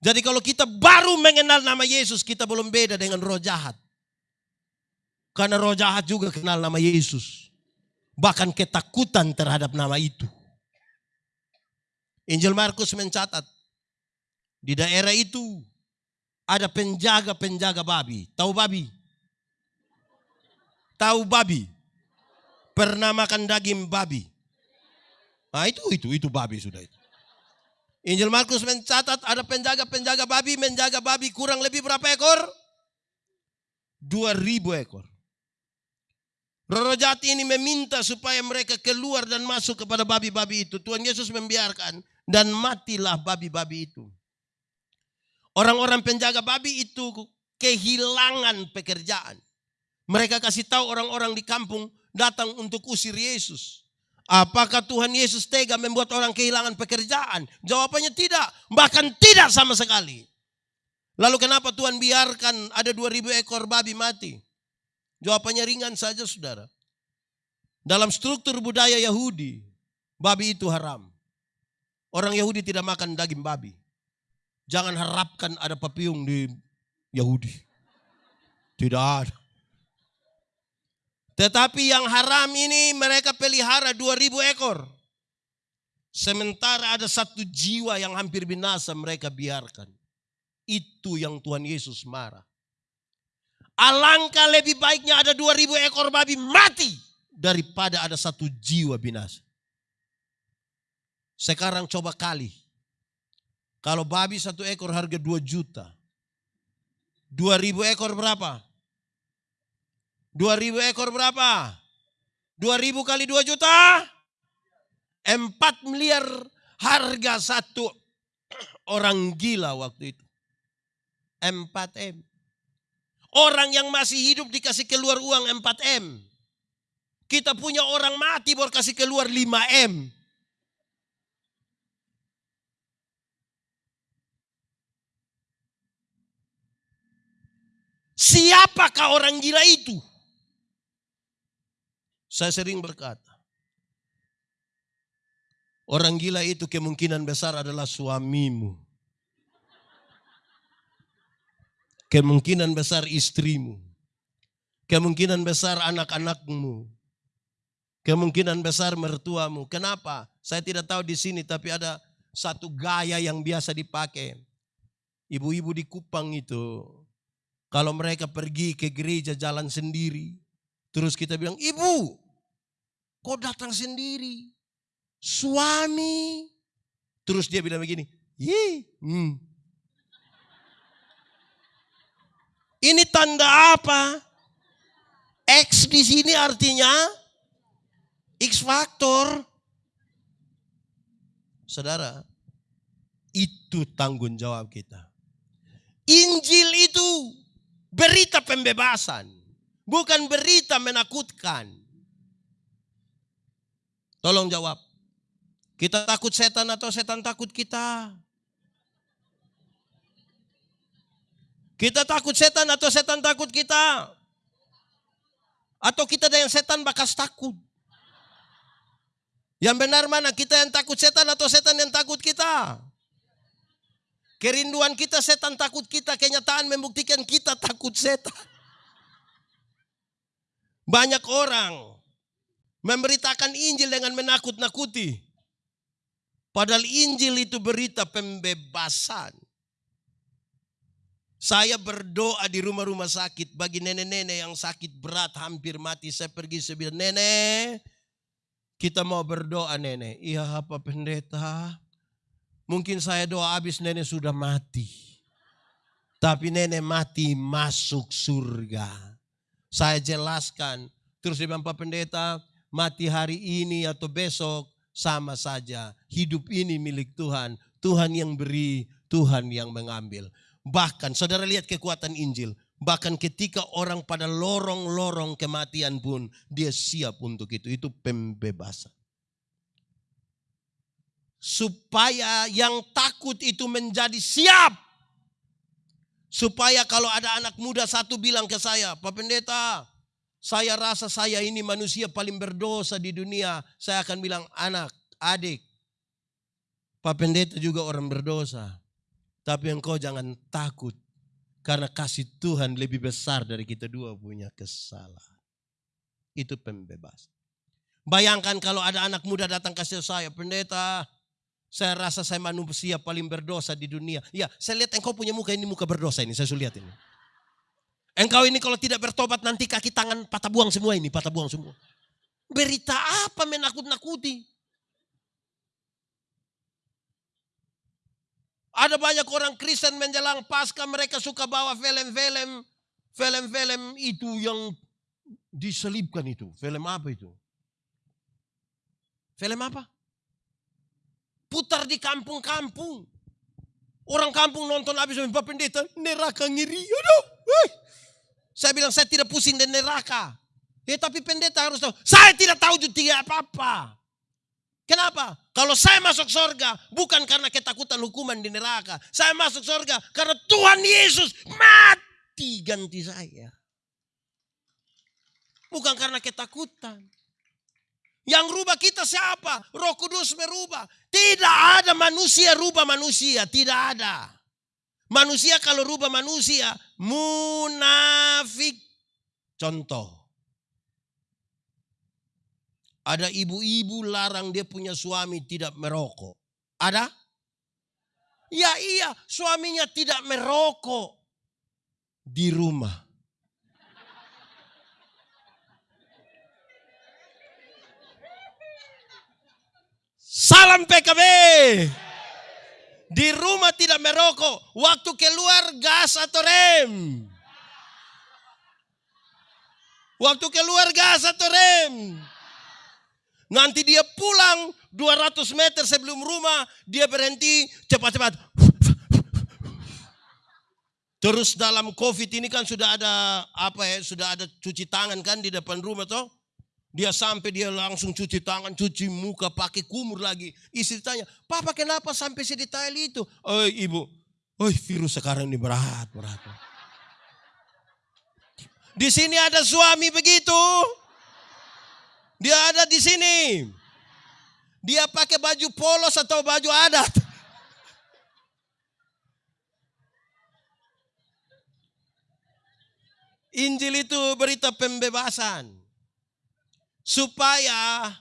Jadi kalau kita baru mengenal nama Yesus, kita belum beda dengan roh jahat. Karena roh jahat juga kenal nama Yesus bahkan ketakutan terhadap nama itu. Injil Markus mencatat di daerah itu ada penjaga-penjaga babi. Tahu babi? Tahu babi? Pernah makan daging babi? Nah itu, itu, itu babi sudah itu. Injil Markus mencatat ada penjaga-penjaga babi, menjaga babi kurang lebih berapa ekor? Dua ribu ekor. Roh jahat ini meminta supaya mereka keluar dan masuk kepada babi-babi itu. Tuhan Yesus membiarkan dan matilah babi-babi itu. Orang-orang penjaga babi itu kehilangan pekerjaan. Mereka kasih tahu orang-orang di kampung datang untuk usir Yesus. Apakah Tuhan Yesus tega membuat orang kehilangan pekerjaan? Jawabannya tidak, bahkan tidak sama sekali. Lalu kenapa Tuhan biarkan ada 2000 ekor babi mati? Jawabannya ringan saja saudara. Dalam struktur budaya Yahudi, babi itu haram. Orang Yahudi tidak makan daging babi. Jangan harapkan ada papiung di Yahudi. Tidak ada. Tetapi yang haram ini mereka pelihara 2000 ekor. Sementara ada satu jiwa yang hampir binasa mereka biarkan. Itu yang Tuhan Yesus marah. Alangkah lebih baiknya ada 2000 ekor babi mati daripada ada satu jiwa binasa. Sekarang coba kali. Kalau babi satu ekor harga 2 juta. 2000 ekor berapa? 2000 ekor berapa? 2000 kali 2 juta? 4 miliar harga satu orang gila waktu itu. 4M. Orang yang masih hidup dikasih keluar uang 4M. Kita punya orang mati baru kasih keluar 5M. Siapakah orang gila itu? Saya sering berkata, orang gila itu kemungkinan besar adalah suamimu. Kemungkinan besar istrimu. Kemungkinan besar anak-anakmu. Kemungkinan besar mertuamu. Kenapa? Saya tidak tahu di sini tapi ada satu gaya yang biasa dipakai. Ibu-ibu di Kupang itu kalau mereka pergi ke gereja jalan sendiri, terus kita bilang, "Ibu, kok datang sendiri? Suami." Terus dia bilang begini, "Ih, hmm, Ini tanda apa? X di sini artinya X faktor. Saudara, itu tanggung jawab kita. Injil itu berita pembebasan, bukan berita menakutkan. Tolong jawab. Kita takut setan atau setan takut kita? Kita takut setan atau setan takut kita? Atau kita dengan setan bakas takut? Yang benar mana kita yang takut setan atau setan yang takut kita? Kerinduan kita setan takut kita, kenyataan membuktikan kita takut setan. Banyak orang memberitakan Injil dengan menakut-nakuti. Padahal Injil itu berita pembebasan. Saya berdoa di rumah-rumah sakit bagi nenek-nenek yang sakit berat hampir mati. Saya pergi saya bilang, nenek kita mau berdoa nenek. Iya apa pendeta? Mungkin saya doa habis nenek sudah mati. Tapi nenek mati masuk surga. Saya jelaskan. Terus dia bilang Pak Pendeta mati hari ini atau besok sama saja. Hidup ini milik Tuhan. Tuhan yang beri, Tuhan yang mengambil. Bahkan saudara lihat kekuatan Injil. Bahkan ketika orang pada lorong-lorong kematian pun dia siap untuk itu. Itu pembebasan. Supaya yang takut itu menjadi siap. Supaya kalau ada anak muda satu bilang ke saya, Pak Pendeta, saya rasa saya ini manusia paling berdosa di dunia. Saya akan bilang, anak, adik, Pak Pendeta juga orang berdosa. Tapi engkau jangan takut. Karena kasih Tuhan lebih besar dari kita dua punya kesalahan. Itu pembebas. Bayangkan kalau ada anak muda datang kasih saya, pendeta, saya rasa saya manusia paling berdosa di dunia. Ya, saya lihat engkau punya muka ini muka berdosa ini, saya lihat ini. Engkau ini kalau tidak bertobat nanti kaki tangan patah buang semua ini, patah buang semua. Berita apa menakut-nakuti? Ada banyak orang Kristen menjelang pasca mereka suka bawa film-film. Film-film itu yang diselipkan itu. Film apa itu? Film apa? Putar di kampung-kampung. Orang kampung nonton habis Pak Pendeta, neraka ngiri. Aduh, eh. Saya bilang saya tidak pusing dengan neraka. Ya tapi pendeta harus tahu. Saya tidak tahu juga apa-apa. Kenapa? Kalau saya masuk surga bukan karena ketakutan hukuman di neraka. Saya masuk surga karena Tuhan Yesus mati ganti saya. Bukan karena ketakutan. Yang rubah kita siapa? Roh Kudus merubah. Tidak ada manusia rubah manusia, tidak ada. Manusia kalau rubah manusia munafik. Contoh. Ada ibu-ibu larang dia punya suami tidak merokok. Ada? Ya iya, suaminya tidak merokok di rumah. Salam PKB. Di rumah tidak merokok. Waktu keluar gas atau rem. Waktu keluar gas atau rem. Nanti dia pulang 200 meter sebelum rumah, dia berhenti cepat-cepat. Terus dalam covid ini kan sudah ada apa ya, sudah ada cuci tangan kan di depan rumah toh. Dia sampai dia langsung cuci tangan, cuci muka, pakai kumur lagi. Istri tanya, Papa kenapa sampai sedetail itu? Oh ibu, oh virus sekarang ini berat, berat. Di sini ada suami begitu. di sini? Dia pakai baju polos atau baju adat? Injil itu berita pembebasan. Supaya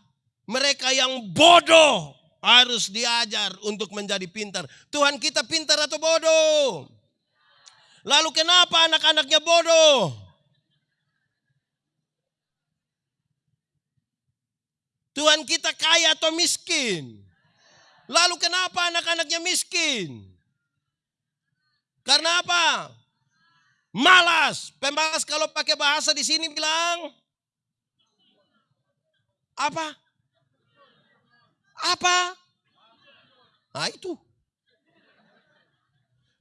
mereka yang bodoh harus diajar untuk menjadi pintar. Tuhan kita pintar atau bodoh? Lalu kenapa anak-anaknya bodoh? Tuhan kita kaya atau miskin? Lalu kenapa anak-anaknya miskin? Karena apa? Malas. Pemalas kalau pakai bahasa di sini bilang apa? Apa? Nah itu.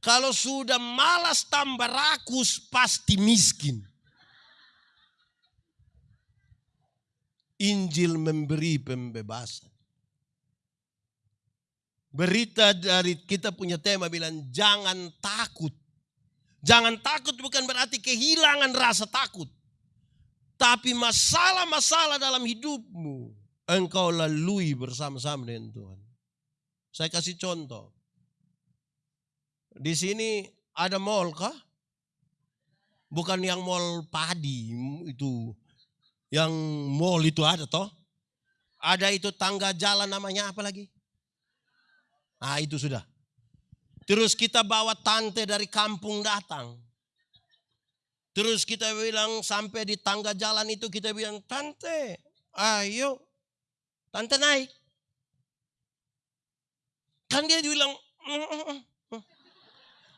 Kalau sudah malas tambah rakus pasti miskin. Injil memberi pembebasan. Berita dari kita punya tema bilang jangan takut. Jangan takut bukan berarti kehilangan rasa takut. Tapi masalah-masalah dalam hidupmu engkau lalui bersama-sama dengan Tuhan. Saya kasih contoh. Di sini ada mall kah? Bukan yang mall padi itu. Yang mall itu ada toh? Ada itu tangga jalan namanya apa lagi? Ah itu sudah. Terus kita bawa tante dari kampung datang. Terus kita bilang sampai di tangga jalan itu kita bilang, tante ayo tante naik. Kan dia bilang, mm, mm, mm.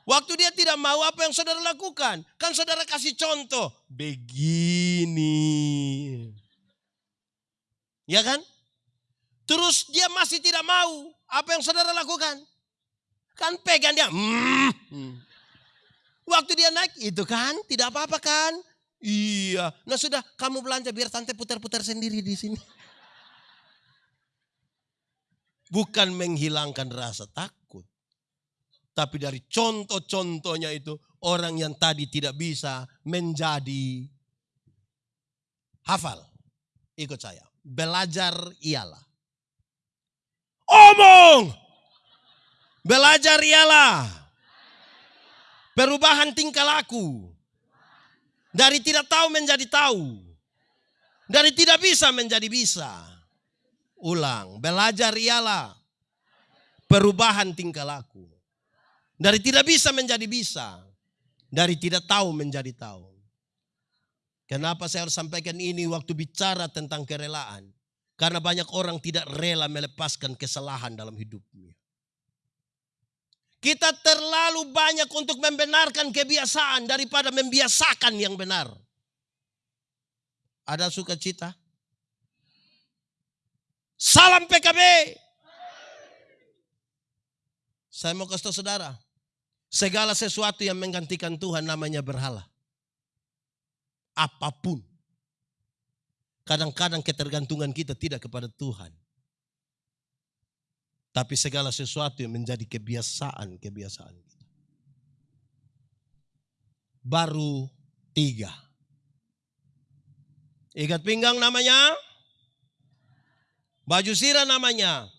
Waktu dia tidak mau apa yang saudara lakukan. Kan saudara kasih contoh. Begini. Ya kan? Terus dia masih tidak mau. Apa yang saudara lakukan? Kan pegang dia. Hmm. Waktu dia naik itu kan tidak apa-apa kan? Iya. Nah sudah kamu belanja biar tante putar-putar sendiri di sini. Bukan menghilangkan rasa takut. Tapi dari contoh-contohnya itu orang yang tadi tidak bisa menjadi hafal. Ikut saya. Belajar ialah. Omong! Belajar ialah. Perubahan tingkah laku. Dari tidak tahu menjadi tahu. Dari tidak bisa menjadi bisa. Ulang. Belajar ialah. Perubahan tingkah laku. Dari tidak bisa menjadi bisa. Dari tidak tahu menjadi tahu. Kenapa saya harus sampaikan ini waktu bicara tentang kerelaan? Karena banyak orang tidak rela melepaskan kesalahan dalam hidupnya. Kita terlalu banyak untuk membenarkan kebiasaan daripada membiasakan yang benar. Ada sukacita? Salam PKB. Saya mau kasih tahu saudara. Segala sesuatu yang menggantikan Tuhan namanya berhala. Apa pun. Kadang-kadang ketergantungan kita tidak kepada Tuhan. Tapi segala sesuatu yang menjadi kebiasaan-kebiasaan kita. Baru tiga. Ikat pinggang namanya. Baju sirah namanya.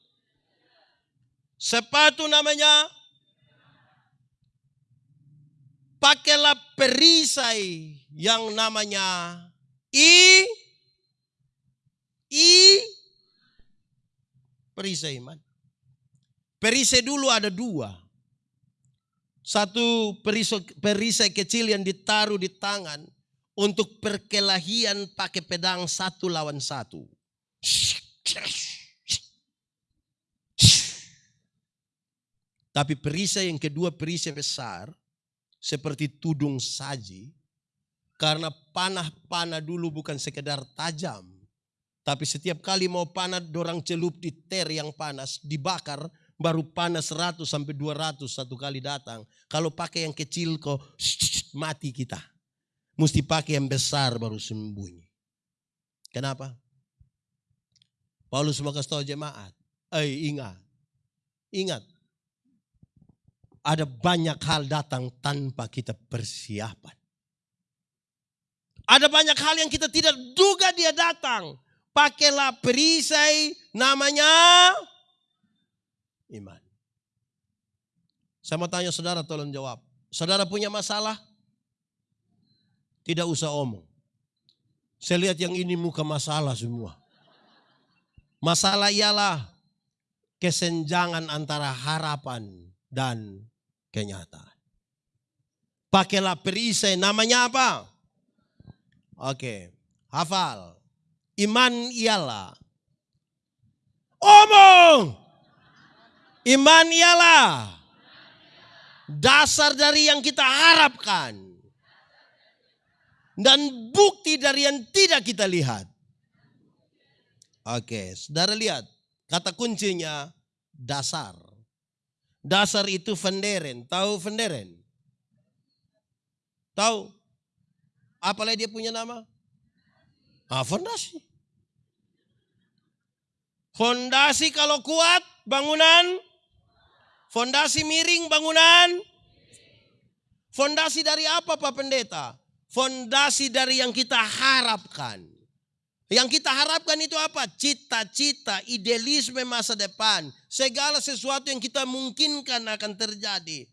Sepatu namanya pakailah perisai yang namanya I I perisai man. Perisai dulu ada dua. Satu perisai, kecil yang ditaruh di tangan untuk perkelahian pakai pedang satu lawan satu. Tapi perisai yang kedua perisai besar seperti tudung saji. Karena panah-panah dulu bukan sekedar tajam. Tapi setiap kali mau panah dorang celup di ter yang panas, dibakar, baru panas 100 sampai 200 satu kali datang. Kalau pakai yang kecil kok mati kita. Mesti pakai yang besar baru sembunyi. Kenapa? Paulus mau kasih tahu jemaat. Eh ingat. Ingat ada banyak hal datang tanpa kita persiapan. Ada banyak hal yang kita tidak duga dia datang. pakailah perisai namanya iman. Saya mau tanya saudara tolong jawab. Saudara punya masalah? Tidak usah omong. Saya lihat yang ini muka masalah semua. Masalah ialah kesenjangan antara harapan dan kenyataan. Pakailah perisai namanya apa? Oke, hafal. Iman ialah omong. Iman ialah dasar dari yang kita harapkan dan bukti dari yang tidak kita lihat. Oke, saudara lihat. Kata kuncinya dasar. Dasar itu venderen. Tahu venderen? Tahu? Apalagi dia punya nama? Ah, fondasi. Fondasi kalau kuat, bangunan. Fondasi miring, bangunan. Fondasi dari apa Pak Pendeta? Fondasi dari yang kita harapkan. Yang kita harapkan itu apa? Cita-cita, idealisme masa depan. Segala sesuatu yang kita mungkinkan akan terjadi.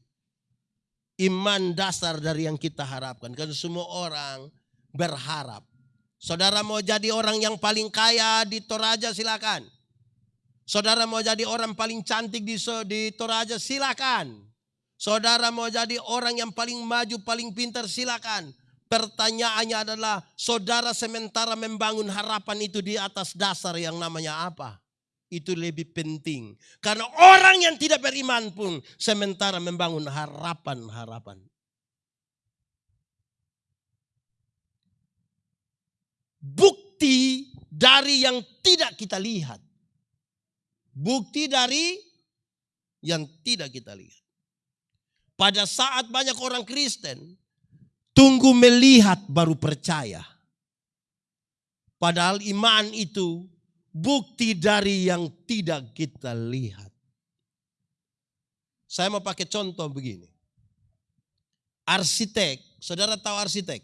Iman dasar dari yang kita harapkan. Karena semua orang berharap. Saudara mau jadi orang yang paling kaya di Toraja silakan. Saudara mau jadi orang paling cantik di, di Toraja silakan. Saudara mau jadi orang yang paling maju, paling pintar silakan. Pertanyaannya adalah saudara sementara membangun harapan itu di atas dasar yang namanya apa? Itu lebih penting. Karena orang yang tidak beriman pun sementara membangun harapan-harapan. Bukti dari yang tidak kita lihat. Bukti dari yang tidak kita lihat. Pada saat banyak orang Kristen Tunggu melihat baru percaya. Padahal iman itu bukti dari yang tidak kita lihat. Saya mau pakai contoh begini. Arsitek, saudara tahu arsitek?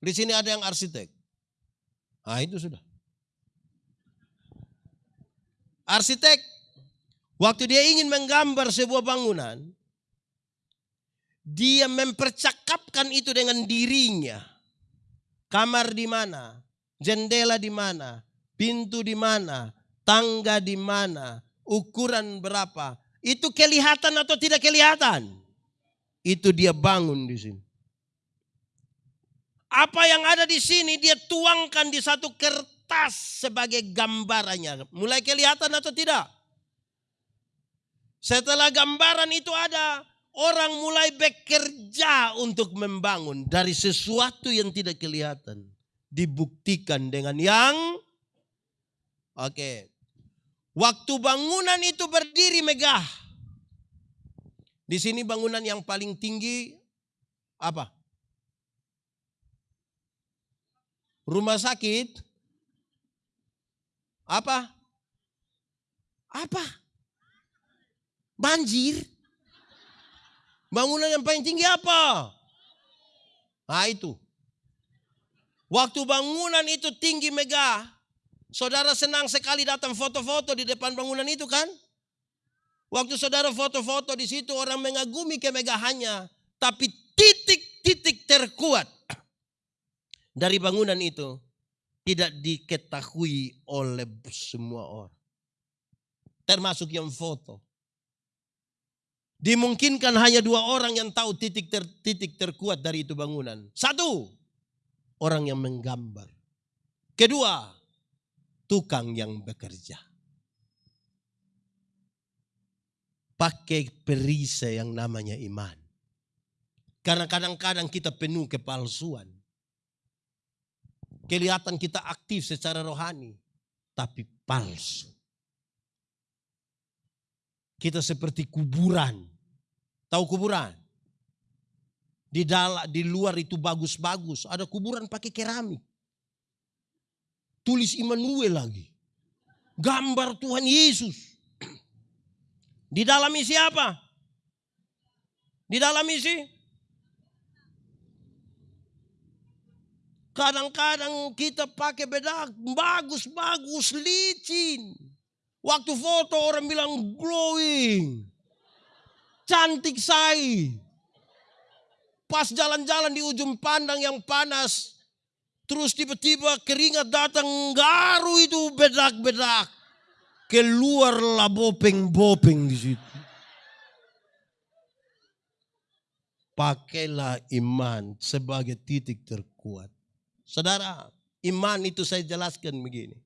Di sini ada yang arsitek. Ah itu sudah. Arsitek, waktu dia ingin menggambar sebuah bangunan, dia mempercakapkan itu dengan dirinya. Kamar di mana? Jendela di mana? Pintu di mana? Tangga di mana? Ukuran berapa? Itu kelihatan atau tidak kelihatan? Itu dia bangun di sini. Apa yang ada di sini dia tuangkan di satu kertas sebagai gambarannya. Mulai kelihatan atau tidak? Setelah gambaran itu ada, orang mulai bekerja untuk membangun dari sesuatu yang tidak kelihatan. Dibuktikan dengan yang oke. Waktu bangunan itu berdiri megah. Di sini bangunan yang paling tinggi apa? Rumah sakit? Apa? Apa? Banjir? Bangunan yang paling tinggi apa? Nah itu. Waktu bangunan itu tinggi megah, saudara senang sekali datang foto-foto di depan bangunan itu kan? Waktu saudara foto-foto di situ orang mengagumi kemegahannya, tapi titik-titik terkuat dari bangunan itu tidak diketahui oleh semua orang. Termasuk yang foto. Dimungkinkan hanya dua orang yang tahu titik ter, titik terkuat dari itu bangunan. Satu, orang yang menggambar. Kedua, tukang yang bekerja. Pakai perisai yang namanya iman. Karena kadang-kadang kita penuh kepalsuan. Kelihatan kita aktif secara rohani, tapi palsu. Kita seperti kuburan. Tahu kuburan? Di dalam di luar itu bagus-bagus, ada kuburan pakai keramik. Tulis Immanuel lagi. Gambar Tuhan Yesus. Di dalam isi apa? Di dalam isi Kadang-kadang kita pakai bedak bagus-bagus licin. Waktu foto orang bilang glowing. Cantik say. Pas jalan-jalan di ujung pandang yang panas. Terus tiba-tiba keringat datang garu itu bedak-bedak. Keluarlah bopeng-bopeng di situ. Pakailah iman sebagai titik terkuat. Saudara, iman itu saya jelaskan begini.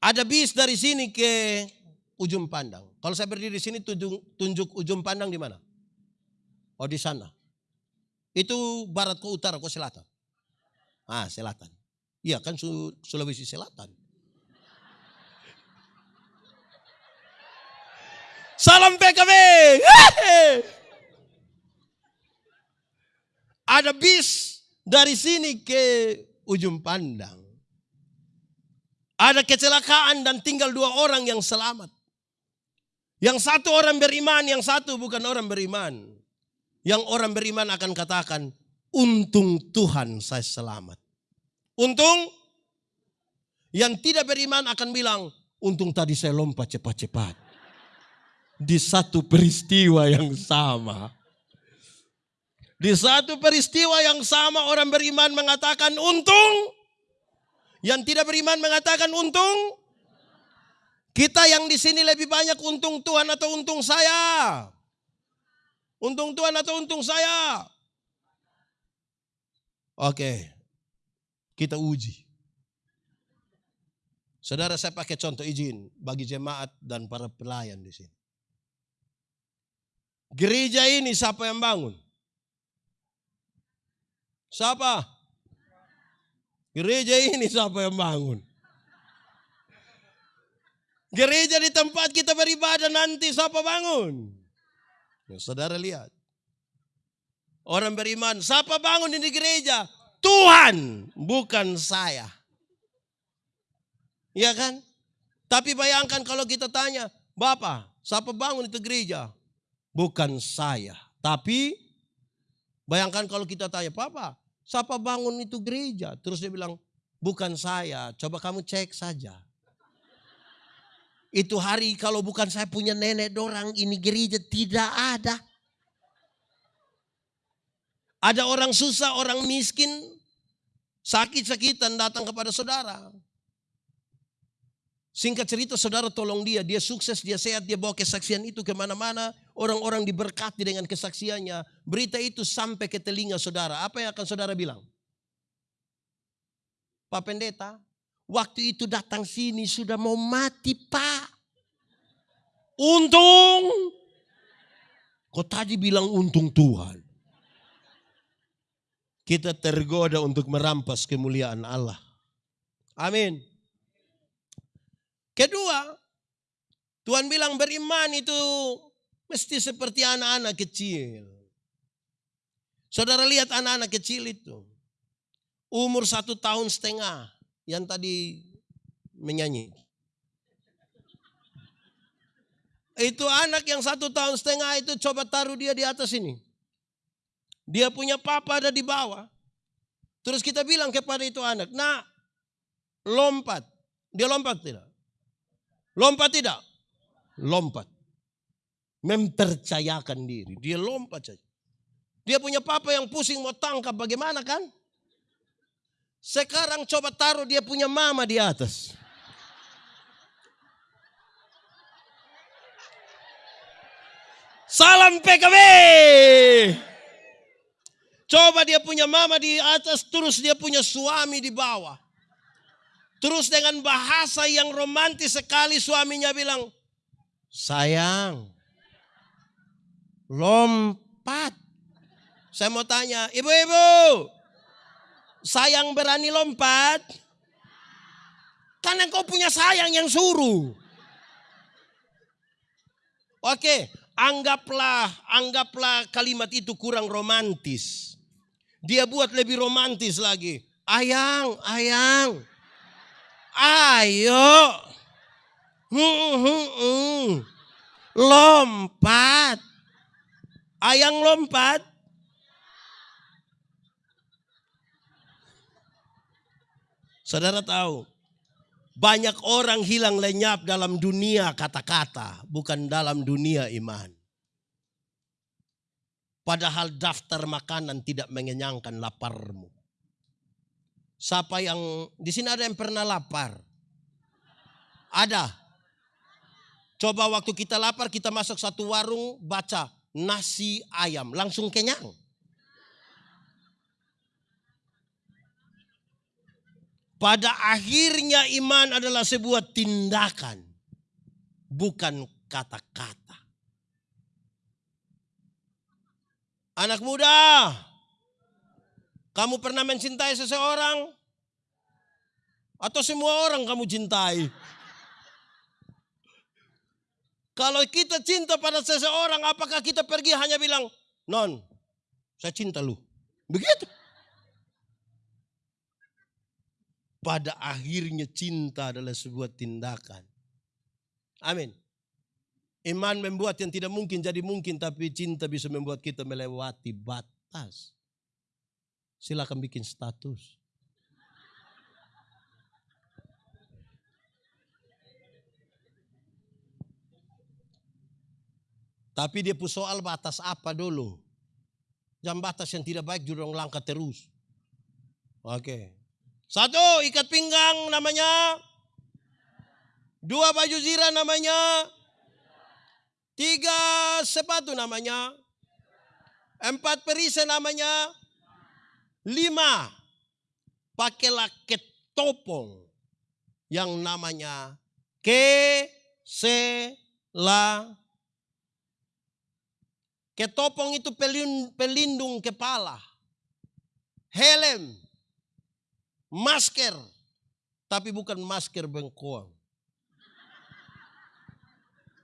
Ada bis dari sini ke ujung pandang. Kalau saya berdiri di sini tunjuk, tunjuk ujung pandang di mana? Oh di sana. Itu barat ke utara ke selatan. Ah selatan. Iya kan Sulawesi Selatan. Salam PKB. Ada bis dari sini ke ujung pandang. Ada kecelakaan dan tinggal dua orang yang selamat. Yang satu orang beriman, yang satu bukan orang beriman. Yang orang beriman akan katakan, untung Tuhan saya selamat. Untung yang tidak beriman akan bilang, untung tadi saya lompat cepat-cepat. Di satu peristiwa yang sama. Di satu peristiwa yang sama orang beriman mengatakan untung. Yang tidak beriman mengatakan untung. Kita yang di sini lebih banyak untung Tuhan atau untung saya? Untung Tuhan atau untung saya? Oke. Kita uji. Saudara saya pakai contoh izin bagi jemaat dan para pelayan di sini. Gereja ini siapa yang bangun? Siapa? Gereja ini siapa yang bangun? Gereja di tempat kita beribadah nanti siapa bangun? Ya, saudara lihat. Orang beriman, siapa bangun di gereja? Tuhan, bukan saya. Iya kan? Tapi bayangkan kalau kita tanya, Bapak, siapa bangun itu gereja? Bukan saya. Tapi bayangkan kalau kita tanya, Papa, Siapa bangun itu gereja? Terus dia bilang, bukan saya, coba kamu cek saja. Itu hari kalau bukan saya punya nenek dorang ini gereja tidak ada. Ada orang susah, orang miskin, sakit-sakitan datang kepada saudara. Singkat cerita saudara tolong dia, dia sukses, dia sehat, dia bawa kesaksian itu ke mana-mana. Orang-orang diberkati dengan kesaksiannya. Berita itu sampai ke telinga saudara. Apa yang akan saudara bilang? Pak Pendeta, waktu itu datang sini sudah mau mati pak. Untung. Kok tadi bilang untung Tuhan. Kita tergoda untuk merampas kemuliaan Allah. Amin. Kedua, Tuhan bilang beriman itu mesti seperti anak-anak kecil. Saudara lihat anak-anak kecil itu. Umur satu tahun setengah yang tadi menyanyi. Itu anak yang satu tahun setengah itu coba taruh dia di atas ini. Dia punya papa ada di bawah. Terus kita bilang kepada itu anak, nak lompat. Dia lompat tidak? Lompat tidak? Lompat. Mempercayakan diri. Dia lompat saja. Dia punya papa yang pusing mau tangkap bagaimana kan? Sekarang coba taruh dia punya mama di atas. Salam PKB. Coba dia punya mama di atas, terus dia punya suami di bawah. Terus dengan bahasa yang romantis sekali suaminya bilang, sayang, lompat. Saya mau tanya, ibu-ibu, sayang berani lompat? Karena kau punya sayang yang suruh. Oke, anggaplah anggaplah kalimat itu kurang romantis. Dia buat lebih romantis lagi. Ayang, ayang. Ayo. Hmm, hmm, hmm. Lompat. Ayang lompat. Saudara tahu, banyak orang hilang lenyap dalam dunia kata-kata, bukan dalam dunia iman. Padahal daftar makanan tidak mengenyangkan laparmu. Siapa yang di sini ada yang pernah lapar? Ada. Coba waktu kita lapar kita masuk satu warung baca nasi ayam langsung kenyang. Pada akhirnya iman adalah sebuah tindakan, bukan kata-kata. Anak muda, kamu pernah mencintai seseorang? Atau semua orang kamu cintai? Kalau kita cinta pada seseorang, apakah kita pergi hanya bilang, Non, saya cinta lu. Begitu. Pada akhirnya cinta adalah sebuah tindakan. Amin. Iman membuat yang tidak mungkin jadi mungkin, tapi cinta bisa membuat kita melewati batas. Silakan bikin status. Tapi dia pun soal batas apa dulu. Jam batas yang tidak baik juga langkah terus. Oke. Satu, ikat pinggang namanya. Dua, baju zira namanya. Tiga, sepatu namanya. Empat, perisai namanya. Lima, pakailah ketopong yang namanya kesela. Ketopong itu pelindung kepala. Helm, masker, tapi bukan masker bengkoang.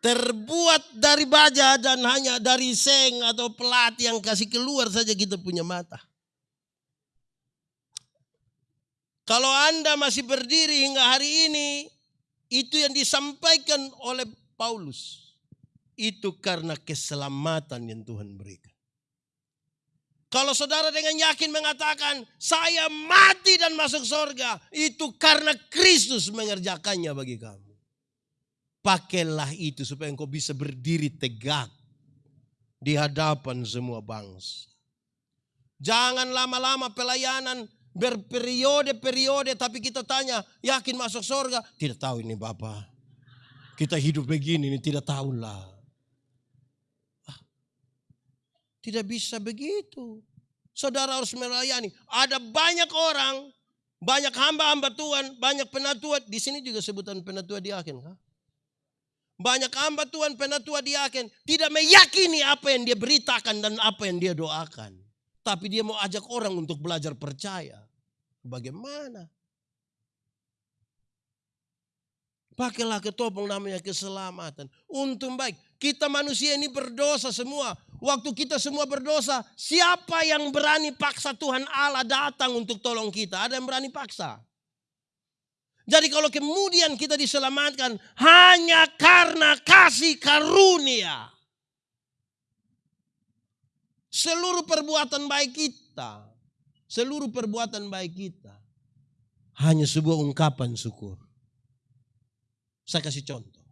Terbuat dari baja dan hanya dari seng atau pelat yang kasih keluar saja kita punya mata. Kalau Anda masih berdiri hingga hari ini, itu yang disampaikan oleh Paulus. Itu karena keselamatan yang Tuhan berikan. Kalau saudara dengan yakin mengatakan, saya mati dan masuk surga. Itu karena Kristus mengerjakannya bagi kamu. Pakailah itu supaya engkau bisa berdiri tegak di hadapan semua bangsa. Jangan lama-lama pelayanan berperiode-periode tapi kita tanya yakin masuk surga. Tidak tahu ini Bapak. Kita hidup begini ini tidak tahulah. Tidak bisa begitu. Saudara harus melayani. Ada banyak orang, banyak hamba-hamba Tuhan, banyak penatua. Di sini juga sebutan penatua diaken. Kah? Banyak hamba Tuhan, penatua diaken. Tidak meyakini apa yang dia beritakan dan apa yang dia doakan. Tapi dia mau ajak orang untuk belajar percaya. Bagaimana? Pakailah ketopong namanya keselamatan. Untung baik. Kita manusia ini berdosa semua. Waktu kita semua berdosa, siapa yang berani paksa Tuhan Allah datang untuk tolong kita? Ada yang berani paksa? Jadi kalau kemudian kita diselamatkan hanya karena kasih karunia. Seluruh perbuatan baik kita, seluruh perbuatan baik kita hanya sebuah ungkapan syukur. Saya kasih contoh.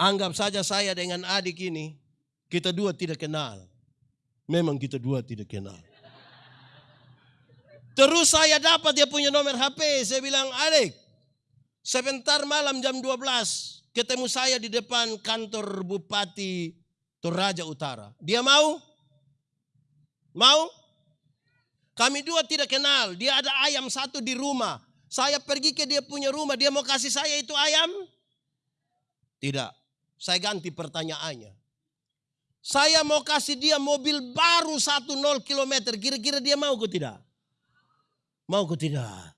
Anggap saja saya dengan adik ini, kita dua tidak kenal. Memang kita dua tidak kenal. Terus saya dapat dia punya nomor HP. Saya bilang, adik, sebentar malam jam 12, ketemu saya di depan kantor Bupati Toraja Utara. Dia mau? Mau? Kami dua tidak kenal. Dia ada ayam satu di rumah. Saya pergi ke dia punya rumah, dia mau kasih saya itu ayam? Tidak. Saya ganti pertanyaannya. Saya mau kasih dia mobil baru satu nol kilometer. Kira-kira dia mau ke tidak? Mau ke tidak?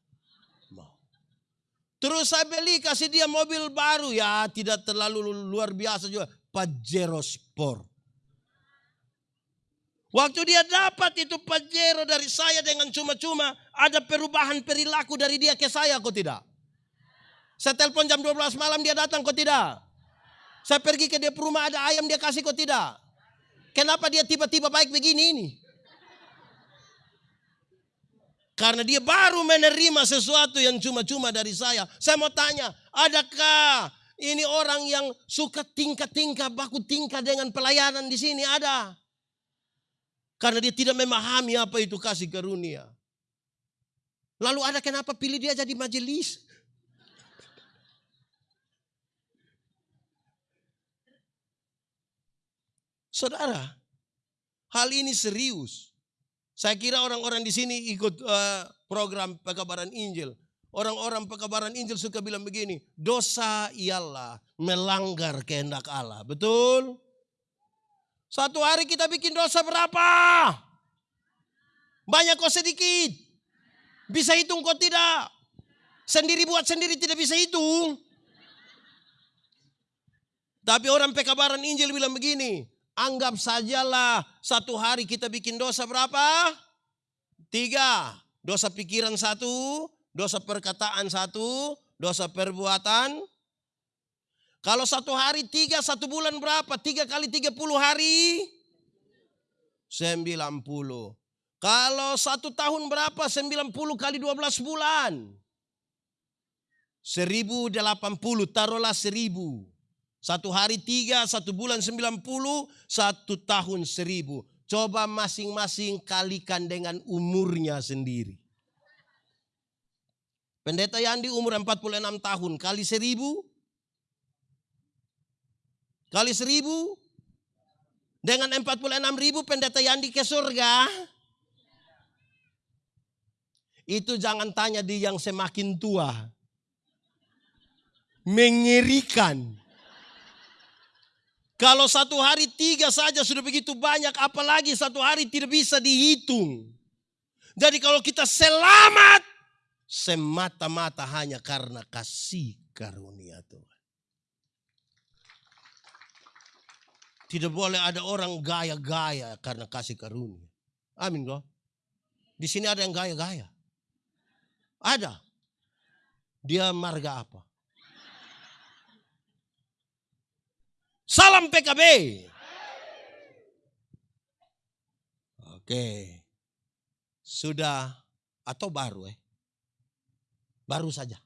Mau. Terus saya beli kasih dia mobil baru. Ya tidak terlalu luar biasa juga. Pajero Sport. Waktu dia dapat itu Pajero dari saya dengan cuma-cuma, ada perubahan perilaku dari dia ke saya kok tidak? Saya telepon jam 12 malam dia datang kok tidak? Saya pergi ke dia rumah ada ayam dia kasih kok tidak? Kenapa dia tiba-tiba baik begini ini? Karena dia baru menerima sesuatu yang cuma-cuma dari saya. Saya mau tanya, adakah ini orang yang suka tingkah-tingkah, baku tingkah dengan pelayanan di sini? Ada. Karena dia tidak memahami apa itu kasih karunia. Lalu ada kenapa pilih dia jadi majelis? Saudara, hal ini serius. Saya kira orang-orang di sini ikut uh, program pekabaran Injil. Orang-orang pekabaran Injil suka bilang begini, dosa ialah melanggar kehendak Allah. Betul? Satu hari kita bikin dosa berapa? Banyak kok sedikit? Bisa hitung kok tidak? Sendiri buat sendiri tidak bisa hitung. Tapi orang pekabaran Injil bilang begini, Anggap sajalah satu hari kita bikin dosa berapa? Tiga. Dosa pikiran satu, dosa perkataan satu, dosa perbuatan. Kalau satu hari tiga, satu bulan berapa? Tiga kali tiga puluh hari? Sembilan puluh. Kalau satu tahun berapa? Sembilan puluh kali dua belas bulan. Seribu delapan puluh, taruhlah seribu. Satu hari tiga, satu bulan sembilan puluh, satu tahun seribu. Coba masing-masing kalikan dengan umurnya sendiri. Pendeta Yandi umur 46 tahun, kali seribu. Kali seribu. Dengan 46 ribu pendeta Yandi ke surga. Itu jangan tanya di yang semakin tua. Mengerikan. Kalau satu hari tiga saja sudah begitu banyak, apalagi satu hari tidak bisa dihitung. Jadi kalau kita selamat, semata-mata hanya karena kasih karunia Tuhan. Tidak boleh ada orang gaya-gaya karena kasih karunia. Amin kok. Di sini ada yang gaya-gaya. Ada. Dia marga apa? Salam PKB. Oke. Sudah atau baru eh? Baru saja.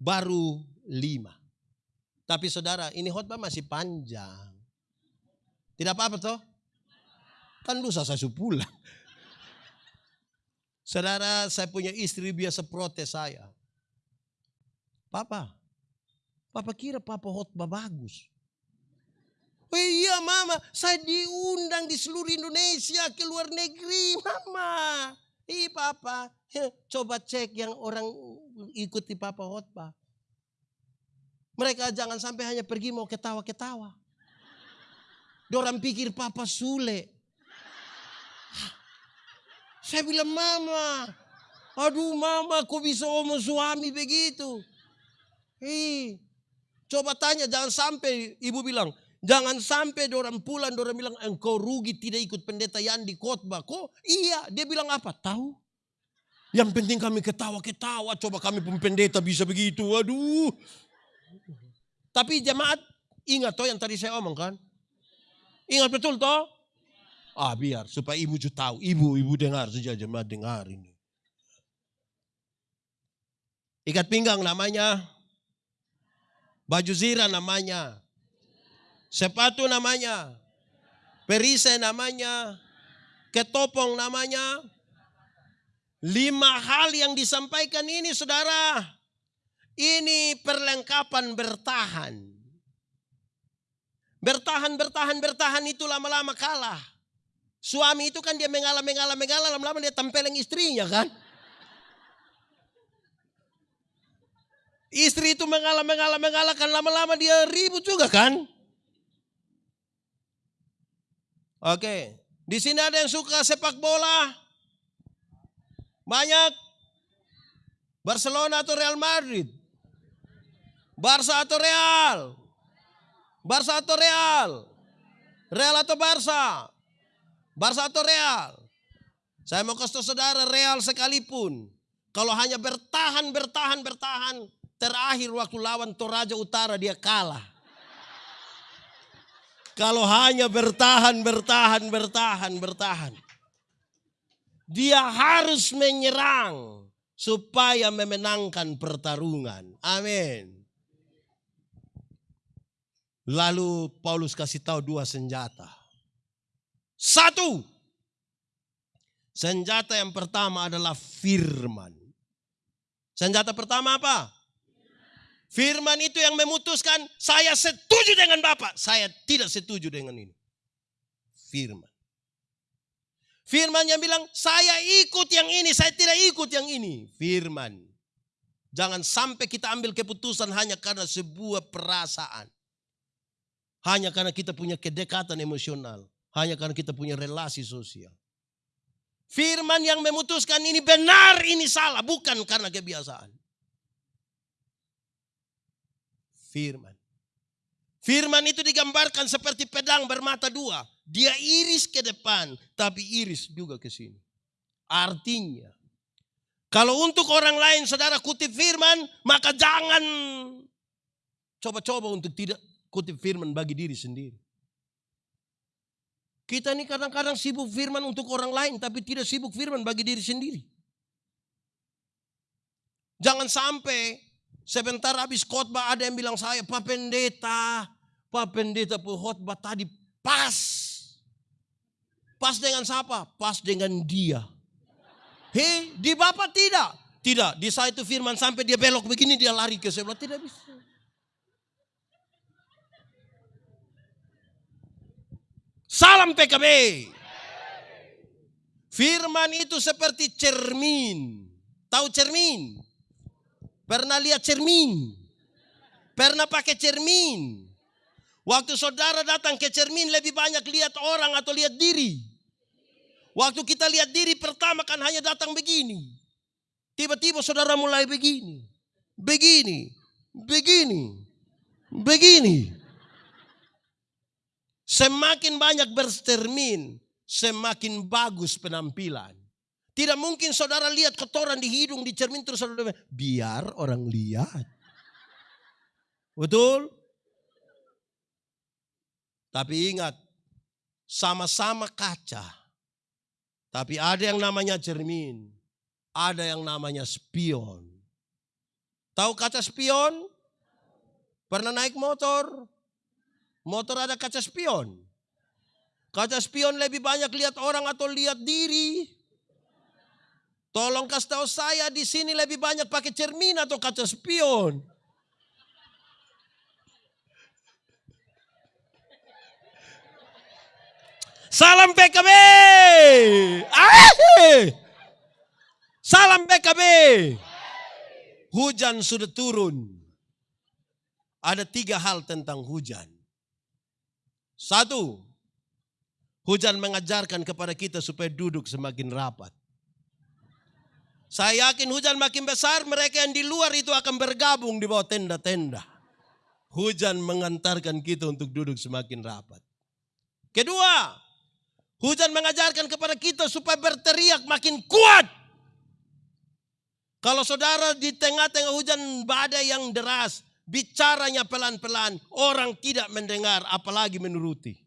Baru lima. Tapi saudara ini khotbah masih panjang. Tidak apa-apa toh? Kan lusa saya pulang. Saudara saya punya istri biasa protes saya. Papa, Papa kira Papa khotbah bagus. Oh iya mama, saya diundang di seluruh Indonesia ke luar negeri mama. Ih papa, coba cek yang orang ikuti papa khotbah. Mereka jangan sampai hanya pergi mau ketawa-ketawa. Dorang pikir papa sule. Saya bilang mama, aduh mama kok bisa omong suami begitu. Ih, coba tanya jangan sampai ibu bilang, Jangan sampai orang pulang, orang bilang engkau rugi tidak ikut pendeta yang di khotbah. Kok iya, dia bilang apa? Tahu? Yang penting kami ketawa-ketawa, coba kami pun pendeta bisa begitu. Waduh. Tapi jemaat ingat toh yang tadi saya omong kan? Ingat betul toh? Ah biar supaya ibu juga tahu. Ibu, ibu dengar saja jemaat dengar ini. Ikat pinggang namanya. Baju zira namanya. Sepatu namanya. Perisai namanya. Ketopong namanya. Lima hal yang disampaikan ini saudara. Ini perlengkapan bertahan. Bertahan, bertahan, bertahan itu lama-lama kalah. Suami itu kan dia mengalah, mengalah, mengalah, lama-lama dia tempeleng istrinya kan. Istri itu mengalah, mengalah, mengalah kan lama-lama dia ribut juga kan. Oke, di sini ada yang suka sepak bola? Banyak. Barcelona atau Real Madrid? Barca atau Real? Barca atau Real? Real atau Barca? Barca atau Real? Saya mau kasih saudara Real sekalipun. Kalau hanya bertahan, bertahan, bertahan. Terakhir waktu lawan Toraja Utara dia kalah. Kalau hanya bertahan, bertahan, bertahan, bertahan. Dia harus menyerang supaya memenangkan pertarungan. Amin. Lalu Paulus kasih tahu dua senjata. Satu, senjata yang pertama adalah firman. Senjata pertama apa? Firman itu yang memutuskan saya setuju dengan Bapak, saya tidak setuju dengan ini. Firman. Firman yang bilang saya ikut yang ini, saya tidak ikut yang ini. Firman. Jangan sampai kita ambil keputusan hanya karena sebuah perasaan. Hanya karena kita punya kedekatan emosional. Hanya karena kita punya relasi sosial. Firman yang memutuskan ini benar, ini salah. Bukan karena kebiasaan. Firman. Firman itu digambarkan seperti pedang bermata dua. Dia iris ke depan, tapi iris juga ke sini. Artinya, kalau untuk orang lain saudara kutip firman, maka jangan coba-coba untuk tidak kutip firman bagi diri sendiri. Kita ini kadang-kadang sibuk firman untuk orang lain tapi tidak sibuk firman bagi diri sendiri. Jangan sampai sebentar habis khotbah ada yang bilang saya, Pak Pendeta, Pak Pendeta khotbah tadi pas. Pas dengan siapa? Pas dengan dia. Hei, di Bapak tidak. Tidak, di saya itu firman sampai dia belok begini dia lari ke sebelah. Tidak bisa. Salam PKB. Firman itu seperti cermin. Tahu cermin? Pernah lihat cermin? Pernah pakai cermin? Waktu saudara datang ke cermin lebih banyak lihat orang atau lihat diri. Waktu kita lihat diri pertama kan hanya datang begini. Tiba-tiba saudara mulai begini. Begini. Begini. Begini. Semakin banyak berstermin, semakin bagus penampilan. Tidak mungkin saudara lihat kotoran di hidung, di cermin terus saudara biar orang lihat. Betul? Tapi ingat, sama-sama kaca. Tapi ada yang namanya cermin, ada yang namanya spion. Tahu kaca spion? Pernah naik motor? Motor ada kaca spion. Kaca spion lebih banyak lihat orang atau lihat diri. Tolong kasih tahu saya di sini lebih banyak pakai cermin atau kaca spion. Salam PKB. Salam PKB. Hujan sudah turun. Ada tiga hal tentang hujan. Satu, hujan mengajarkan kepada kita supaya duduk semakin rapat. Saya yakin hujan makin besar, mereka yang di luar itu akan bergabung di bawah tenda-tenda. Hujan mengantarkan kita untuk duduk semakin rapat. Kedua, hujan mengajarkan kepada kita supaya berteriak makin kuat. Kalau saudara di tengah-tengah hujan badai yang deras, bicaranya pelan-pelan, orang tidak mendengar apalagi menuruti.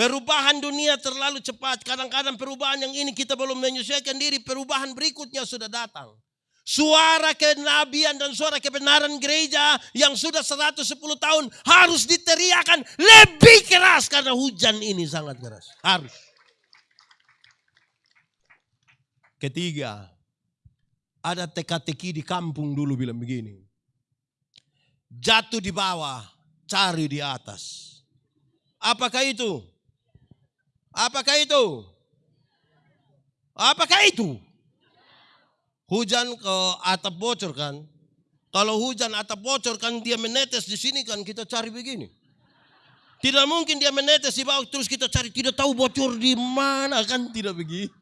Perubahan dunia terlalu cepat. Kadang-kadang perubahan yang ini kita belum menyesuaikan diri. Perubahan berikutnya sudah datang. Suara kenabian dan suara kebenaran gereja yang sudah 110 tahun harus diteriakan lebih keras karena hujan ini sangat keras. Harus. Ketiga, ada teka-teki di kampung dulu bilang begini. Jatuh di bawah, cari di atas. Apakah itu? Apakah itu? Apakah itu? Hujan ke atap bocor kan? Kalau hujan atap bocor kan dia menetes di sini kan kita cari begini. Tidak mungkin dia menetes di bawah terus kita cari tidak tahu bocor di mana kan tidak begitu.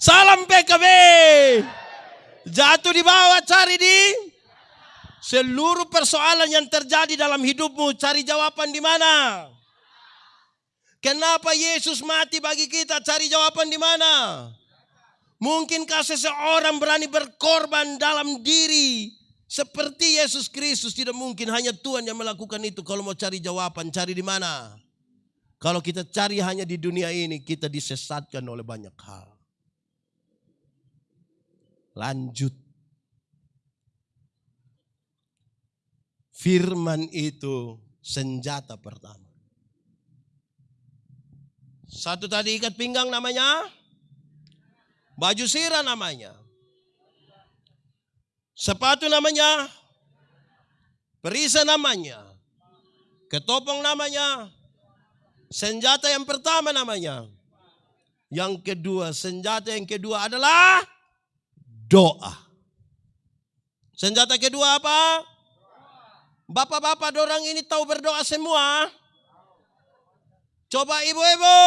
Salam PKB. Jatuh di bawah cari di seluruh persoalan yang terjadi dalam hidupmu cari jawaban di mana? Kenapa Yesus mati bagi kita? Cari jawaban di mana? Mungkinkah seseorang berani berkorban dalam diri seperti Yesus Kristus? Tidak mungkin hanya Tuhan yang melakukan itu. Kalau mau cari jawaban, cari di mana? Kalau kita cari hanya di dunia ini, kita disesatkan oleh banyak hal. Lanjut. Firman itu senjata pertama. Satu tadi ikat pinggang namanya. Baju sirah namanya. Sepatu namanya. Perisa namanya. Ketopong namanya. Senjata yang pertama namanya. Yang kedua, senjata yang kedua adalah doa. Senjata kedua apa? Bapak-bapak dorang ini tahu berdoa semua. Coba ibu-ibu.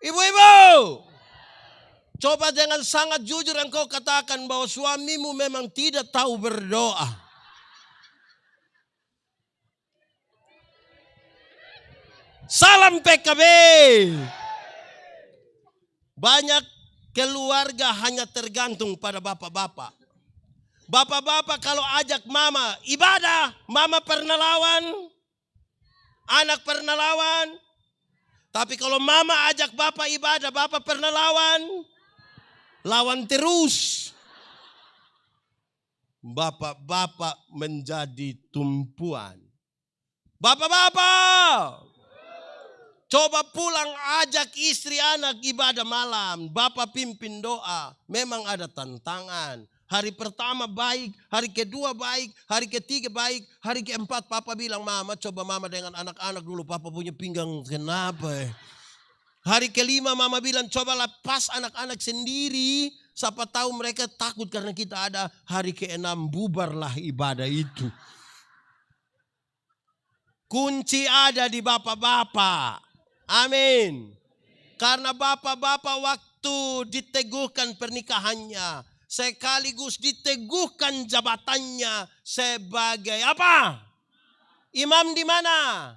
Ibu-ibu. Coba dengan sangat jujur engkau katakan bahwa suamimu memang tidak tahu berdoa. Salam PKB. Banyak keluarga hanya tergantung pada bapak-bapak. Bapak-bapak kalau ajak mama ibadah, mama pernah lawan. Anak pernah lawan. Tapi kalau mama ajak bapak ibadah, bapak pernah lawan. Lawan terus. Bapak-bapak menjadi tumpuan. Bapak-bapak, Coba pulang ajak istri anak ibadah malam. Bapak pimpin doa. Memang ada tantangan. Hari pertama baik, hari kedua baik, hari ketiga baik, hari keempat papa bilang mama coba mama dengan anak-anak dulu papa punya pinggang kenapa ya? Hari kelima mama bilang coba lepas anak-anak sendiri. Siapa tahu mereka takut karena kita ada hari keenam bubarlah ibadah itu. Kunci ada di bapak-bapak. Amin. Karena bapak-bapak waktu diteguhkan pernikahannya, sekaligus diteguhkan jabatannya sebagai apa? Imam di mana?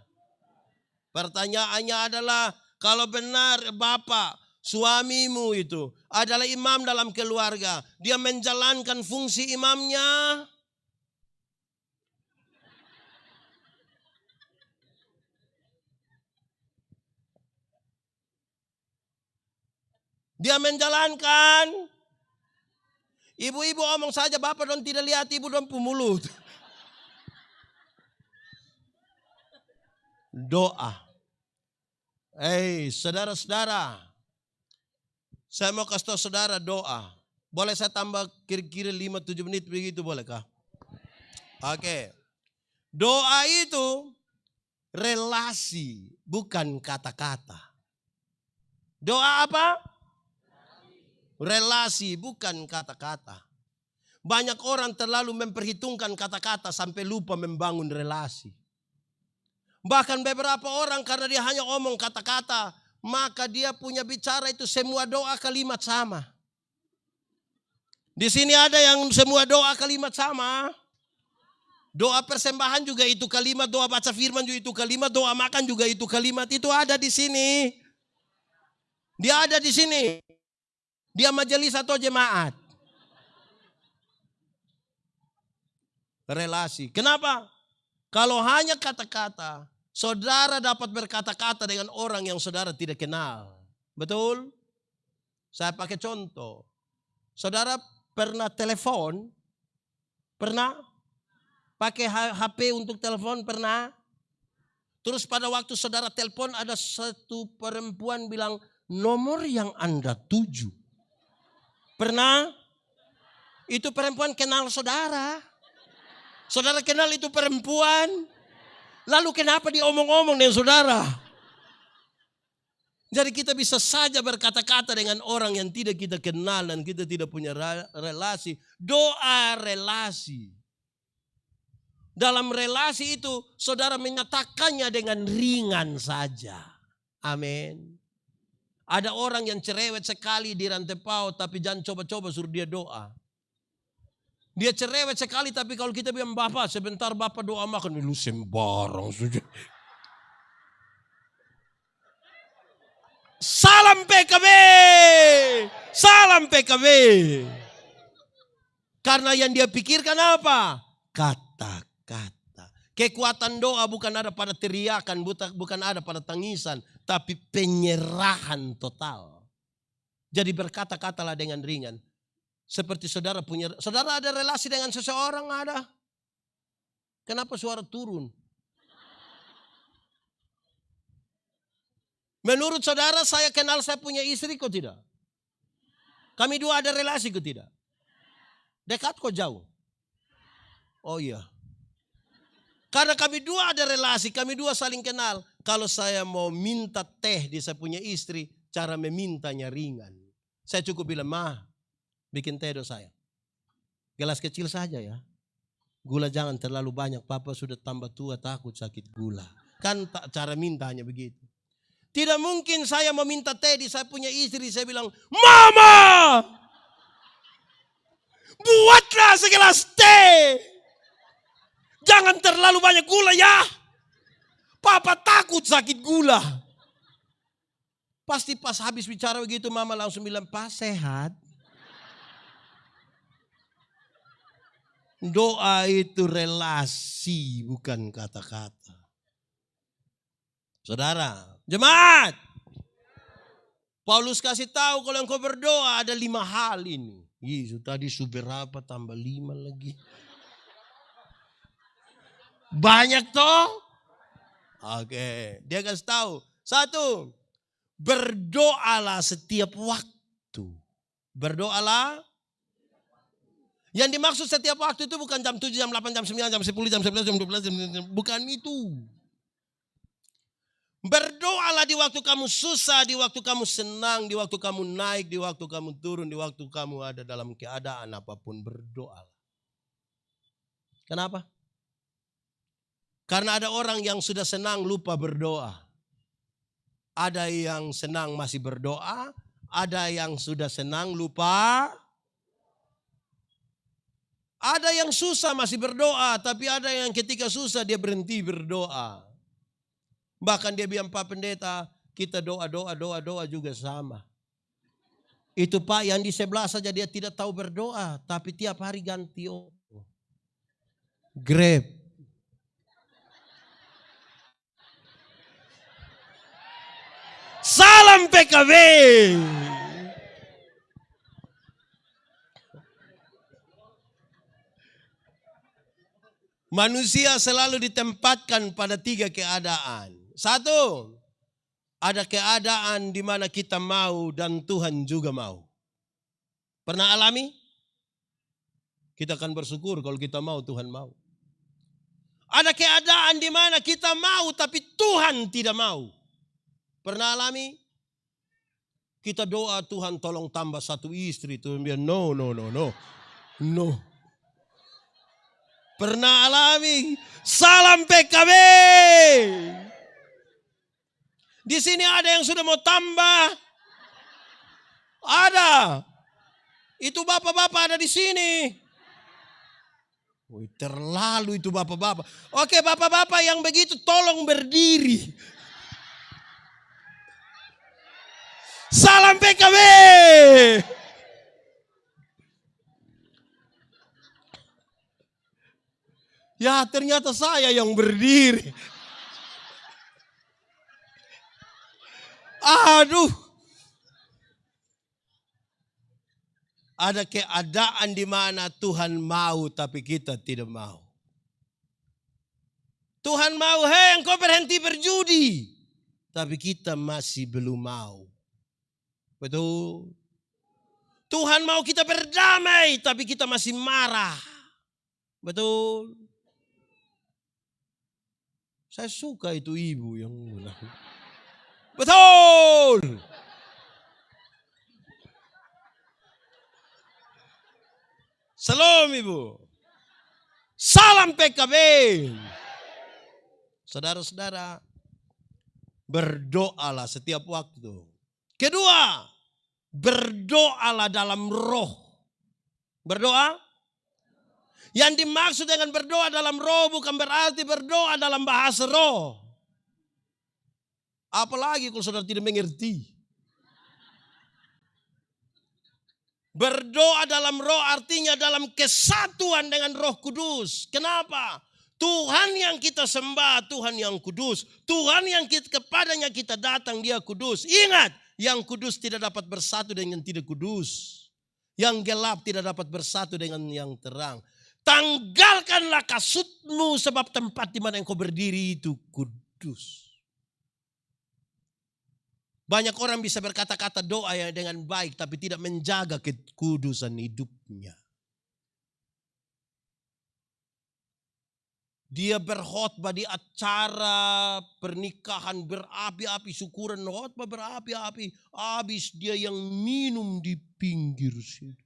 Pertanyaannya adalah kalau benar bapak suamimu itu adalah imam dalam keluarga, dia menjalankan fungsi imamnya, Dia menjalankan. Ibu-ibu omong saja bapak don tidak lihat ibu don pemulut. Doa. Eh, saudara-saudara. Saya mau kasih tahu saudara doa. Boleh saya tambah kira-kira 5-7 menit begitu bolehkah? Oke. Okay. Doa itu relasi, bukan kata-kata. Doa apa? Relasi bukan kata-kata. Banyak orang terlalu memperhitungkan kata-kata sampai lupa membangun relasi. Bahkan beberapa orang karena dia hanya omong kata-kata, maka dia punya bicara itu semua doa kalimat sama. Di sini ada yang semua doa kalimat sama. Doa persembahan juga itu kalimat, doa baca firman juga itu kalimat, doa makan juga itu kalimat. Itu ada di sini. Dia ada di sini. Dia majelis atau jemaat? Relasi. Kenapa? Kalau hanya kata-kata, saudara dapat berkata-kata dengan orang yang saudara tidak kenal. Betul? Saya pakai contoh. Saudara pernah telepon? Pernah? Pakai HP untuk telepon? Pernah? Terus pada waktu saudara telepon ada satu perempuan bilang nomor yang Anda tuju Pernah? Itu perempuan kenal saudara. Saudara kenal itu perempuan. Lalu kenapa diomong-omong dengan saudara? Jadi kita bisa saja berkata-kata dengan orang yang tidak kita kenal dan kita tidak punya relasi. Doa relasi. Dalam relasi itu saudara menyatakannya dengan ringan saja. Amin. Ada orang yang cerewet sekali di rantai paut tapi jangan coba-coba suruh dia doa. Dia cerewet sekali tapi kalau kita bilang Bapak sebentar Bapak doa makan. Lu sembarang saja. Salam PKB. Salam PKB. Karena yang dia pikirkan apa? Kata-kata. Kekuatan doa bukan ada pada teriakan, bukan ada pada tangisan, tapi penyerahan total. Jadi berkata-katalah dengan ringan. Seperti saudara punya, saudara ada relasi dengan seseorang ada. Kenapa suara turun? Menurut saudara saya kenal saya punya istri kok tidak? Kami dua ada relasi kok tidak? Dekat kok jauh? Oh iya, karena kami dua ada relasi, kami dua saling kenal. Kalau saya mau minta teh di saya punya istri, cara memintanya ringan. Saya cukup bilang, mah bikin teh do saya. Gelas kecil saja ya. Gula jangan terlalu banyak, papa sudah tambah tua takut sakit gula. Kan tak cara mintanya begitu. Tidak mungkin saya meminta teh di saya punya istri, saya bilang, Mama! Buatlah segelas teh! Jangan terlalu banyak gula ya. Papa takut sakit gula. Pasti pas habis bicara begitu mama langsung bilang, Pak sehat. Doa itu relasi bukan kata-kata. Saudara, jemaat. Paulus kasih tahu kalau engkau berdoa ada lima hal ini. Yesus tadi berapa tambah lima lagi. Banyak toh? Oke, dia kasih tahu. Satu, berdoalah setiap waktu. Berdoalah. Yang dimaksud setiap waktu itu bukan jam 7, jam 8, jam 9, jam 10, jam 11, jam 12, jam 12 bukan itu. Berdoalah di waktu kamu susah, di waktu kamu senang, di waktu kamu naik, di waktu kamu turun, di waktu kamu ada dalam keadaan apa pun berdoalah. Kenapa? Karena ada orang yang sudah senang lupa berdoa. Ada yang senang masih berdoa, ada yang sudah senang lupa. Ada yang susah masih berdoa, tapi ada yang ketika susah dia berhenti berdoa. Bahkan dia bilang Pak Pendeta, kita doa, doa, doa, doa juga sama. Itu Pak yang di sebelah saja dia tidak tahu berdoa, tapi tiap hari ganti oh. Grab, Salam PKB. Manusia selalu ditempatkan pada tiga keadaan. Satu, ada keadaan di mana kita mau dan Tuhan juga mau. Pernah alami? Kita akan bersyukur kalau kita mau, Tuhan mau. Ada keadaan di mana kita mau tapi Tuhan tidak mau. Pernah alami? Kita doa Tuhan tolong tambah satu istri. Tuhan bilang no, no, no, no. No. Pernah alami? Salam PKB. Di sini ada yang sudah mau tambah. Ada. Itu bapak-bapak ada di sini. Wih, terlalu itu bapak-bapak. Oke bapak-bapak yang begitu tolong berdiri. Salam PKB. Ya ternyata saya yang berdiri. Aduh. Ada keadaan di mana Tuhan mau tapi kita tidak mau. Tuhan mau, hei engkau berhenti berjudi. Tapi kita masih belum mau. Betul. Tuhan mau kita berdamai, tapi kita masih marah. Betul. Saya suka itu ibu yang Betul. Salam ibu. Salam PKB. Saudara-saudara, berdoalah setiap waktu. Kedua, berdoalah dalam roh. Berdoa? Yang dimaksud dengan berdoa dalam roh bukan berarti berdoa dalam bahasa roh. Apalagi kalau saudara tidak mengerti. Berdoa dalam roh artinya dalam kesatuan dengan roh kudus. Kenapa? Tuhan yang kita sembah, Tuhan yang kudus. Tuhan yang kita, kepadanya kita datang, dia kudus. Ingat, yang kudus tidak dapat bersatu dengan yang tidak kudus. Yang gelap tidak dapat bersatu dengan yang terang. Tanggalkanlah kasutmu sebab tempat di mana engkau berdiri itu kudus. Banyak orang bisa berkata-kata doa ya dengan baik tapi tidak menjaga kekudusan hidupnya. Dia berkhotbah di acara pernikahan berapi-api, syukuran khotbah berapi-api. Habis dia yang minum di pinggir situ.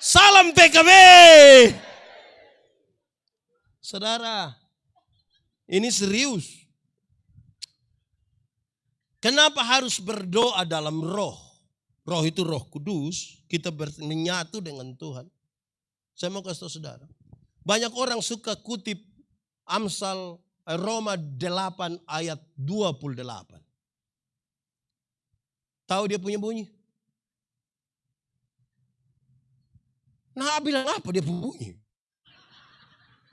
Salam PKB. Saudara, ini serius. Kenapa harus berdoa dalam roh? Roh itu roh kudus, kita menyatu dengan Tuhan. Saya mau kasih tahu saudara. Banyak orang suka kutip Amsal eh, Roma 8 ayat 28. Tahu dia punya bunyi? Nah bilang apa dia punya bunyi?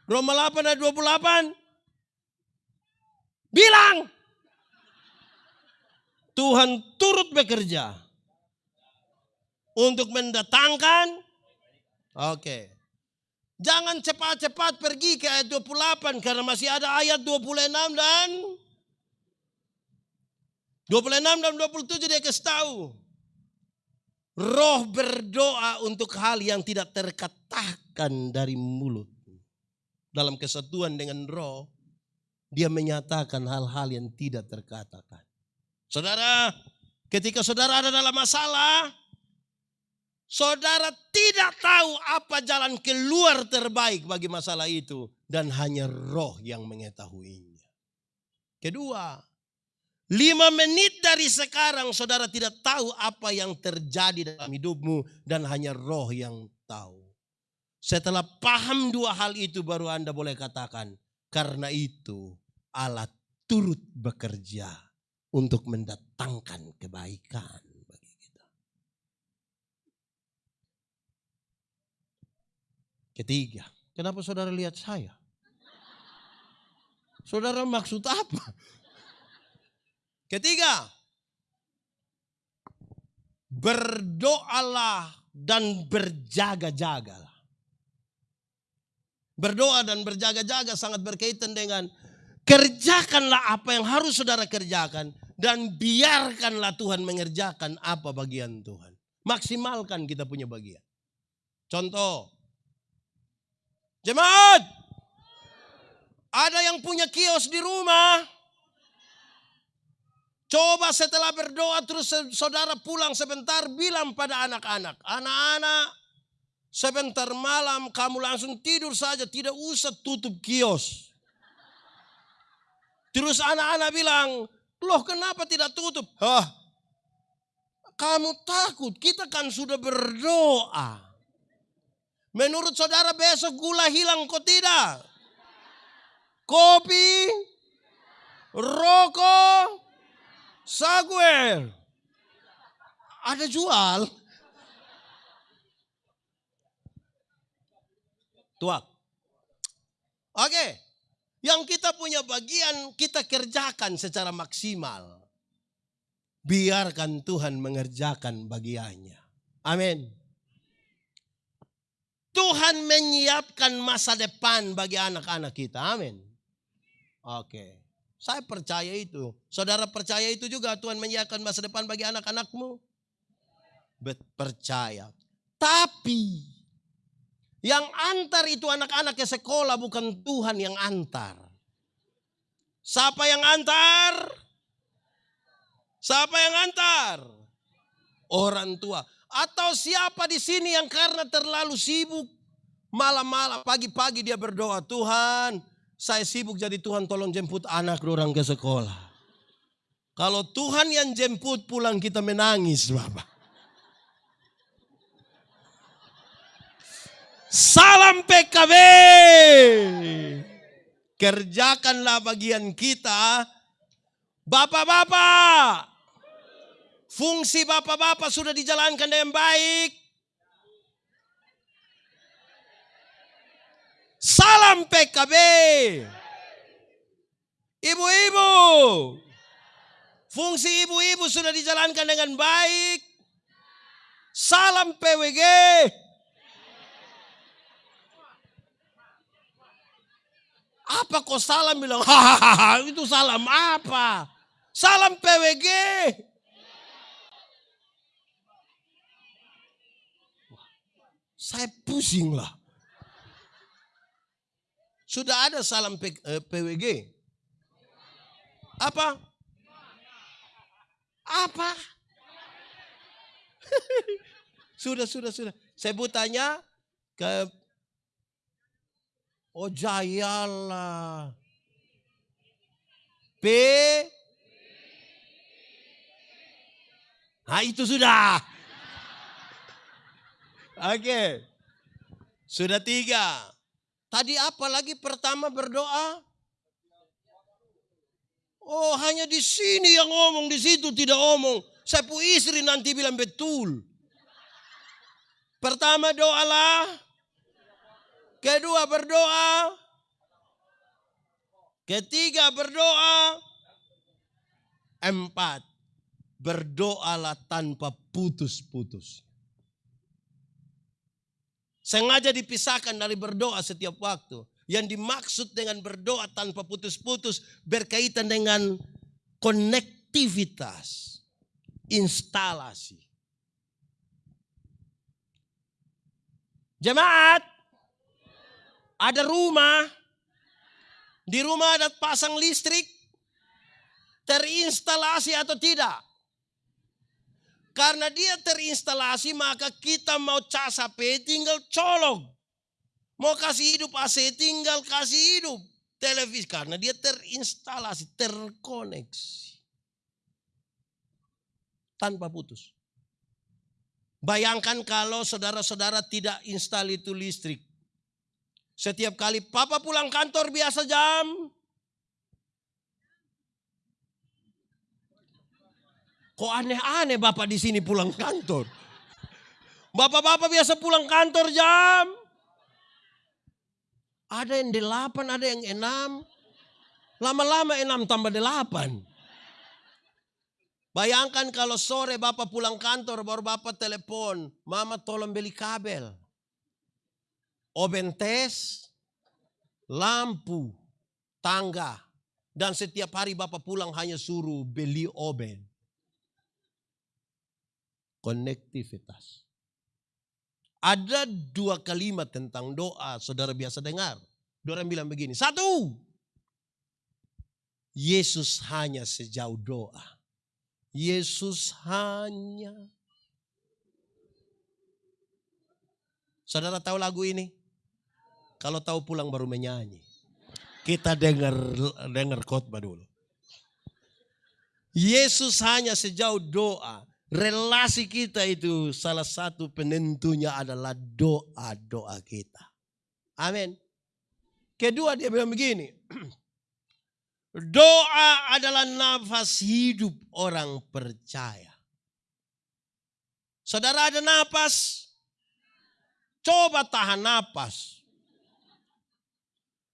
Roma 8 ayat 28. Bilang Tuhan turut bekerja untuk mendatangkan oke. Jangan cepat-cepat pergi ke ayat 28 karena masih ada ayat 26 dan 26 dan 27 dia kasih tahu. Roh berdoa untuk hal yang tidak terkatakan dari mulut. Dalam kesatuan dengan roh, dia menyatakan hal-hal yang tidak terkatakan. Saudara, ketika saudara ada dalam masalah, saudara tidak tahu apa jalan keluar terbaik bagi masalah itu dan hanya roh yang mengetahuinya. Kedua, lima menit dari sekarang saudara tidak tahu apa yang terjadi dalam hidupmu dan hanya roh yang tahu. Setelah paham dua hal itu baru Anda boleh katakan, karena itu Allah turut bekerja untuk mendatangkan kebaikan bagi kita. Ketiga, kenapa saudara lihat saya? Saudara maksud apa? Ketiga, berdoalah dan berjaga-jagalah. Berdoa dan berjaga-jaga sangat berkaitan dengan kerjakanlah apa yang harus saudara kerjakan dan biarkanlah Tuhan mengerjakan apa bagian Tuhan. Maksimalkan kita punya bagian. Contoh. Jemaat. Ada yang punya kios di rumah. Coba setelah berdoa terus saudara pulang sebentar bilang pada anak-anak. Anak-anak sebentar malam kamu langsung tidur saja tidak usah tutup kios. Terus anak-anak bilang, Loh kenapa tidak tutup? Hah? Kamu takut, kita kan sudah berdoa. Menurut saudara besok gula hilang kok tidak? Kopi, rokok, saguer. Ada jual. Tuak. Oke. Okay. Yang kita punya bagian kita kerjakan secara maksimal. Biarkan Tuhan mengerjakan bagiannya. Amin. Tuhan menyiapkan masa depan bagi anak-anak kita. Amin. Oke. Saya percaya itu. Saudara percaya itu juga Tuhan menyiapkan masa depan bagi anak-anakmu? Percaya. Tapi yang antar itu anak-anak ke sekolah bukan Tuhan yang antar. Siapa yang antar? Siapa yang antar? Orang tua. Atau siapa di sini yang karena terlalu sibuk malam-malam pagi-pagi dia berdoa, Tuhan, saya sibuk jadi Tuhan tolong jemput anak orang ke sekolah. Kalau Tuhan yang jemput pulang kita menangis, Bapak. Salam PKB. Kerjakanlah bagian kita. Bapak-bapak. Fungsi bapak-bapak sudah dijalankan dengan baik. Salam PKB. Ibu-ibu. Fungsi ibu-ibu sudah dijalankan dengan baik. Salam PWG. Apa kok salam bilang, hahaha itu salam apa? Salam PWG. Saya pusing lah. Sudah ada salam PWG. Eh, apa? Apa? sudah, sudah, sudah. Saya bertanya ke Oh. P. Nah itu sudah. Oke. Sudah tiga. Tadi apa lagi pertama berdoa? Oh hanya di sini yang ngomong, di situ tidak ngomong. Saya pu istri nanti bilang betul. Pertama doalah. Kedua berdoa. Ketiga berdoa. Empat. Berdoalah tanpa putus-putus. Sengaja dipisahkan dari berdoa setiap waktu. Yang dimaksud dengan berdoa tanpa putus-putus berkaitan dengan konektivitas, instalasi. Jemaat, ada rumah, di rumah ada pasang listrik, terinstalasi atau tidak. Karena dia terinstalasi maka kita mau cas HP tinggal colok. Mau kasih hidup AC tinggal kasih hidup televisi. Karena dia terinstalasi, terkoneksi. Tanpa putus. Bayangkan kalau saudara-saudara tidak install itu listrik. Setiap kali papa pulang kantor biasa jam. Kok aneh-aneh bapak di sini pulang kantor. Bapak-bapak biasa pulang kantor jam. Ada yang delapan, ada yang enam. Lama-lama enam tambah delapan. Bayangkan kalau sore bapak pulang kantor baru bapak telepon. Mama tolong beli kabel oven tes, lampu, tangga. Dan setiap hari Bapak pulang hanya suruh beli oven. Konektivitas. Ada dua kalimat tentang doa, saudara biasa dengar. Orang bilang begini, satu, Yesus hanya sejauh doa. Yesus hanya. Saudara tahu lagu ini? Kalau tahu pulang baru menyanyi. Kita dengar dengar khotbah dulu. Yesus hanya sejauh doa. Relasi kita itu salah satu penentunya adalah doa-doa kita. Amin. Kedua dia bilang begini. Doa adalah nafas hidup orang percaya. Saudara ada nafas, coba tahan nafas.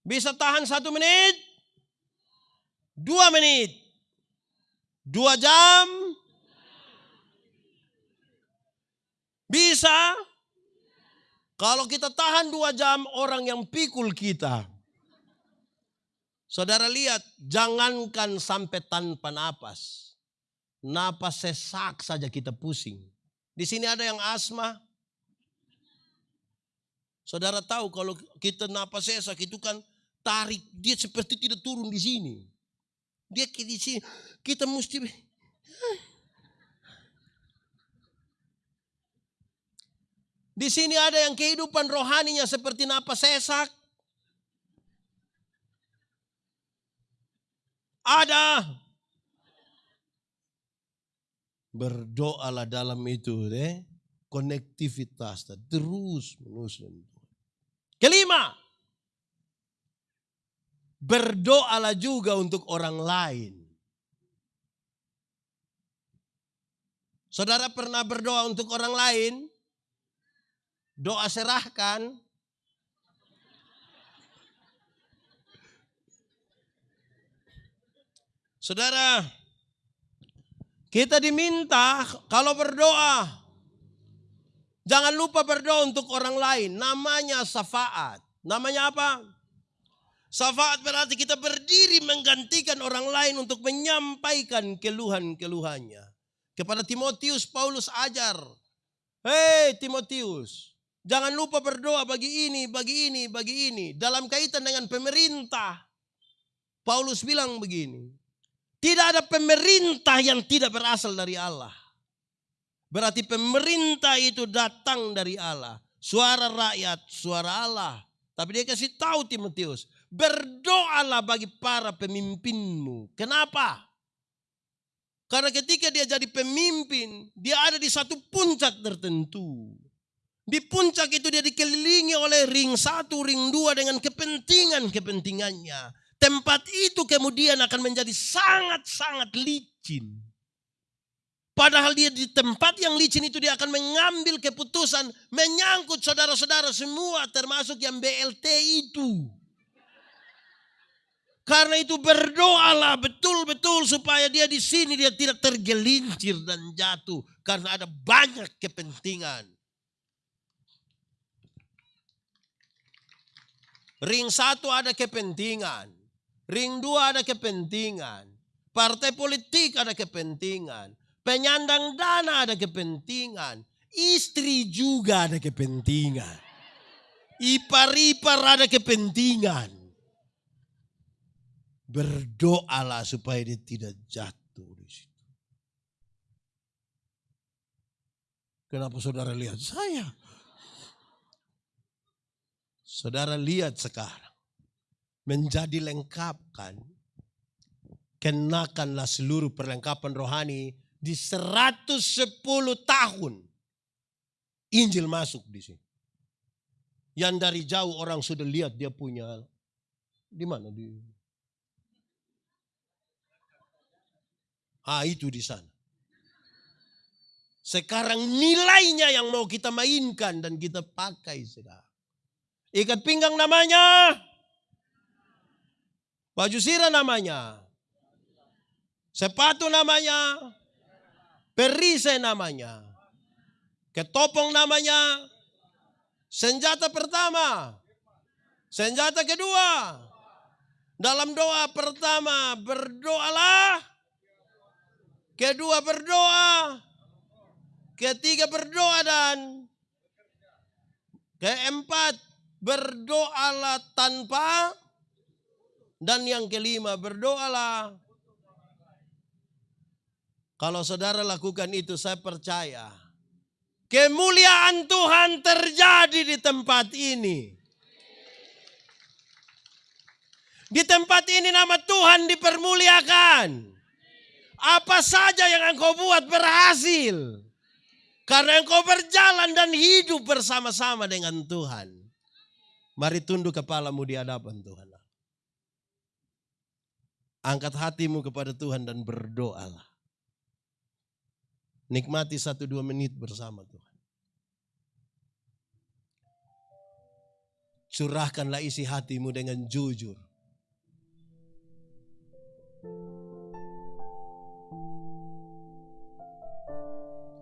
Bisa tahan satu menit, dua menit, dua jam, bisa. Kalau kita tahan dua jam, orang yang pikul kita. Saudara lihat, jangankan sampai tanpa napas. Napas sesak saja kita pusing. Di sini ada yang asma. Saudara tahu kalau kita napas sesak itu kan tarik dia seperti tidak turun di sini. Dia di sini kita mesti Di sini ada yang kehidupan rohaninya seperti napas sesak. Ada. Berdoalah dalam itu deh. Konektivitas terus menerus. Kelima. Berdoalah juga untuk orang lain. Saudara pernah berdoa untuk orang lain? Doa serahkan. Saudara, kita diminta kalau berdoa, jangan lupa berdoa untuk orang lain. Namanya syafaat. Namanya apa? Syafaat berarti kita berdiri menggantikan orang lain untuk menyampaikan keluhan-keluhannya. Kepada Timotius Paulus ajar. Hei Timotius, jangan lupa berdoa bagi ini, bagi ini, bagi ini. Dalam kaitan dengan pemerintah, Paulus bilang begini. Tidak ada pemerintah yang tidak berasal dari Allah. Berarti pemerintah itu datang dari Allah. Suara rakyat, suara Allah. Tapi dia kasih tahu Timotius, berdoalah bagi para pemimpinmu. Kenapa? Karena ketika dia jadi pemimpin, dia ada di satu puncak tertentu. Di puncak itu dia dikelilingi oleh ring satu, ring dua dengan kepentingan-kepentingannya. Tempat itu kemudian akan menjadi sangat-sangat licin. Padahal dia di tempat yang licin itu dia akan mengambil keputusan menyangkut saudara-saudara semua termasuk yang BLT itu. Karena itu berdoalah betul-betul supaya dia di sini dia tidak tergelincir dan jatuh karena ada banyak kepentingan. Ring satu ada kepentingan. Ring dua ada kepentingan. Partai politik ada kepentingan. Penyandang dana ada kepentingan. Istri juga ada kepentingan. Ipar-ipar ada kepentingan. Berdoalah supaya dia tidak jatuh di situ. Kenapa saudara lihat saya? Saudara lihat sekarang menjadi lengkapkan. Kenakanlah seluruh perlengkapan rohani di 110 tahun. Injil masuk di sini. Yang dari jauh orang sudah lihat dia punya di mana di Ah itu di sana. Sekarang nilainya yang mau kita mainkan dan kita pakai sekarang. Ikat pinggang namanya Baju sirah namanya. Sepatu namanya. Perise namanya. Ketopong namanya. Senjata pertama. Senjata kedua. Dalam doa pertama berdoalah. Kedua berdoa. Ketiga berdoa dan keempat berdoalah tanpa dan yang kelima, berdoalah. Kalau saudara lakukan itu, saya percaya. Kemuliaan Tuhan terjadi di tempat ini. Di tempat ini nama Tuhan dipermuliakan. Apa saja yang engkau buat berhasil. Karena engkau berjalan dan hidup bersama-sama dengan Tuhan. Mari tunduk kepalamu di hadapan Tuhan. Angkat hatimu kepada Tuhan dan berdoalah. Nikmati satu dua menit bersama Tuhan. Curahkanlah isi hatimu dengan jujur.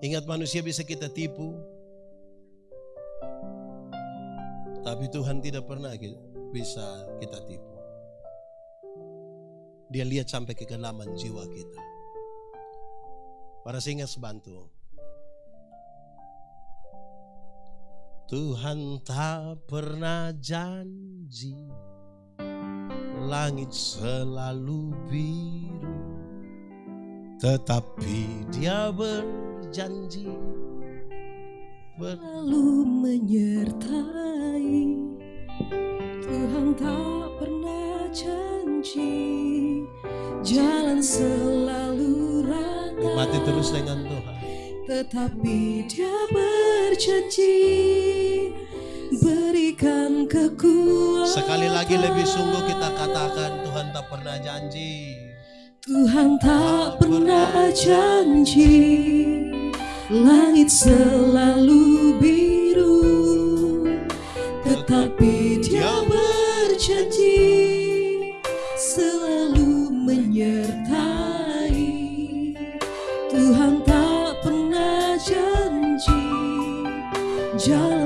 Ingat manusia bisa kita tipu. Tapi Tuhan tidak pernah bisa kita tipu. Dia lihat sampai ke kedalaman jiwa kita. Para singa sebantu. Tuhan tak pernah janji Langit selalu biru Tetapi dia berjanji Selalu menyertai. Tuhan tak pernah janji Jalan selalu rata. Nikmati terus dengan Tuhan. Tetapi dia berjanji Berikan kekuatan. Sekali lagi lebih sungguh kita katakan Tuhan tak pernah janji Tuhan tak pernah janji Langit selalu biru Tetapi dia berjanji Selalu menyertai. Tuhan tak pernah janji Jalan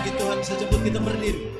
bagi Tuhan sejemput kita berdiri.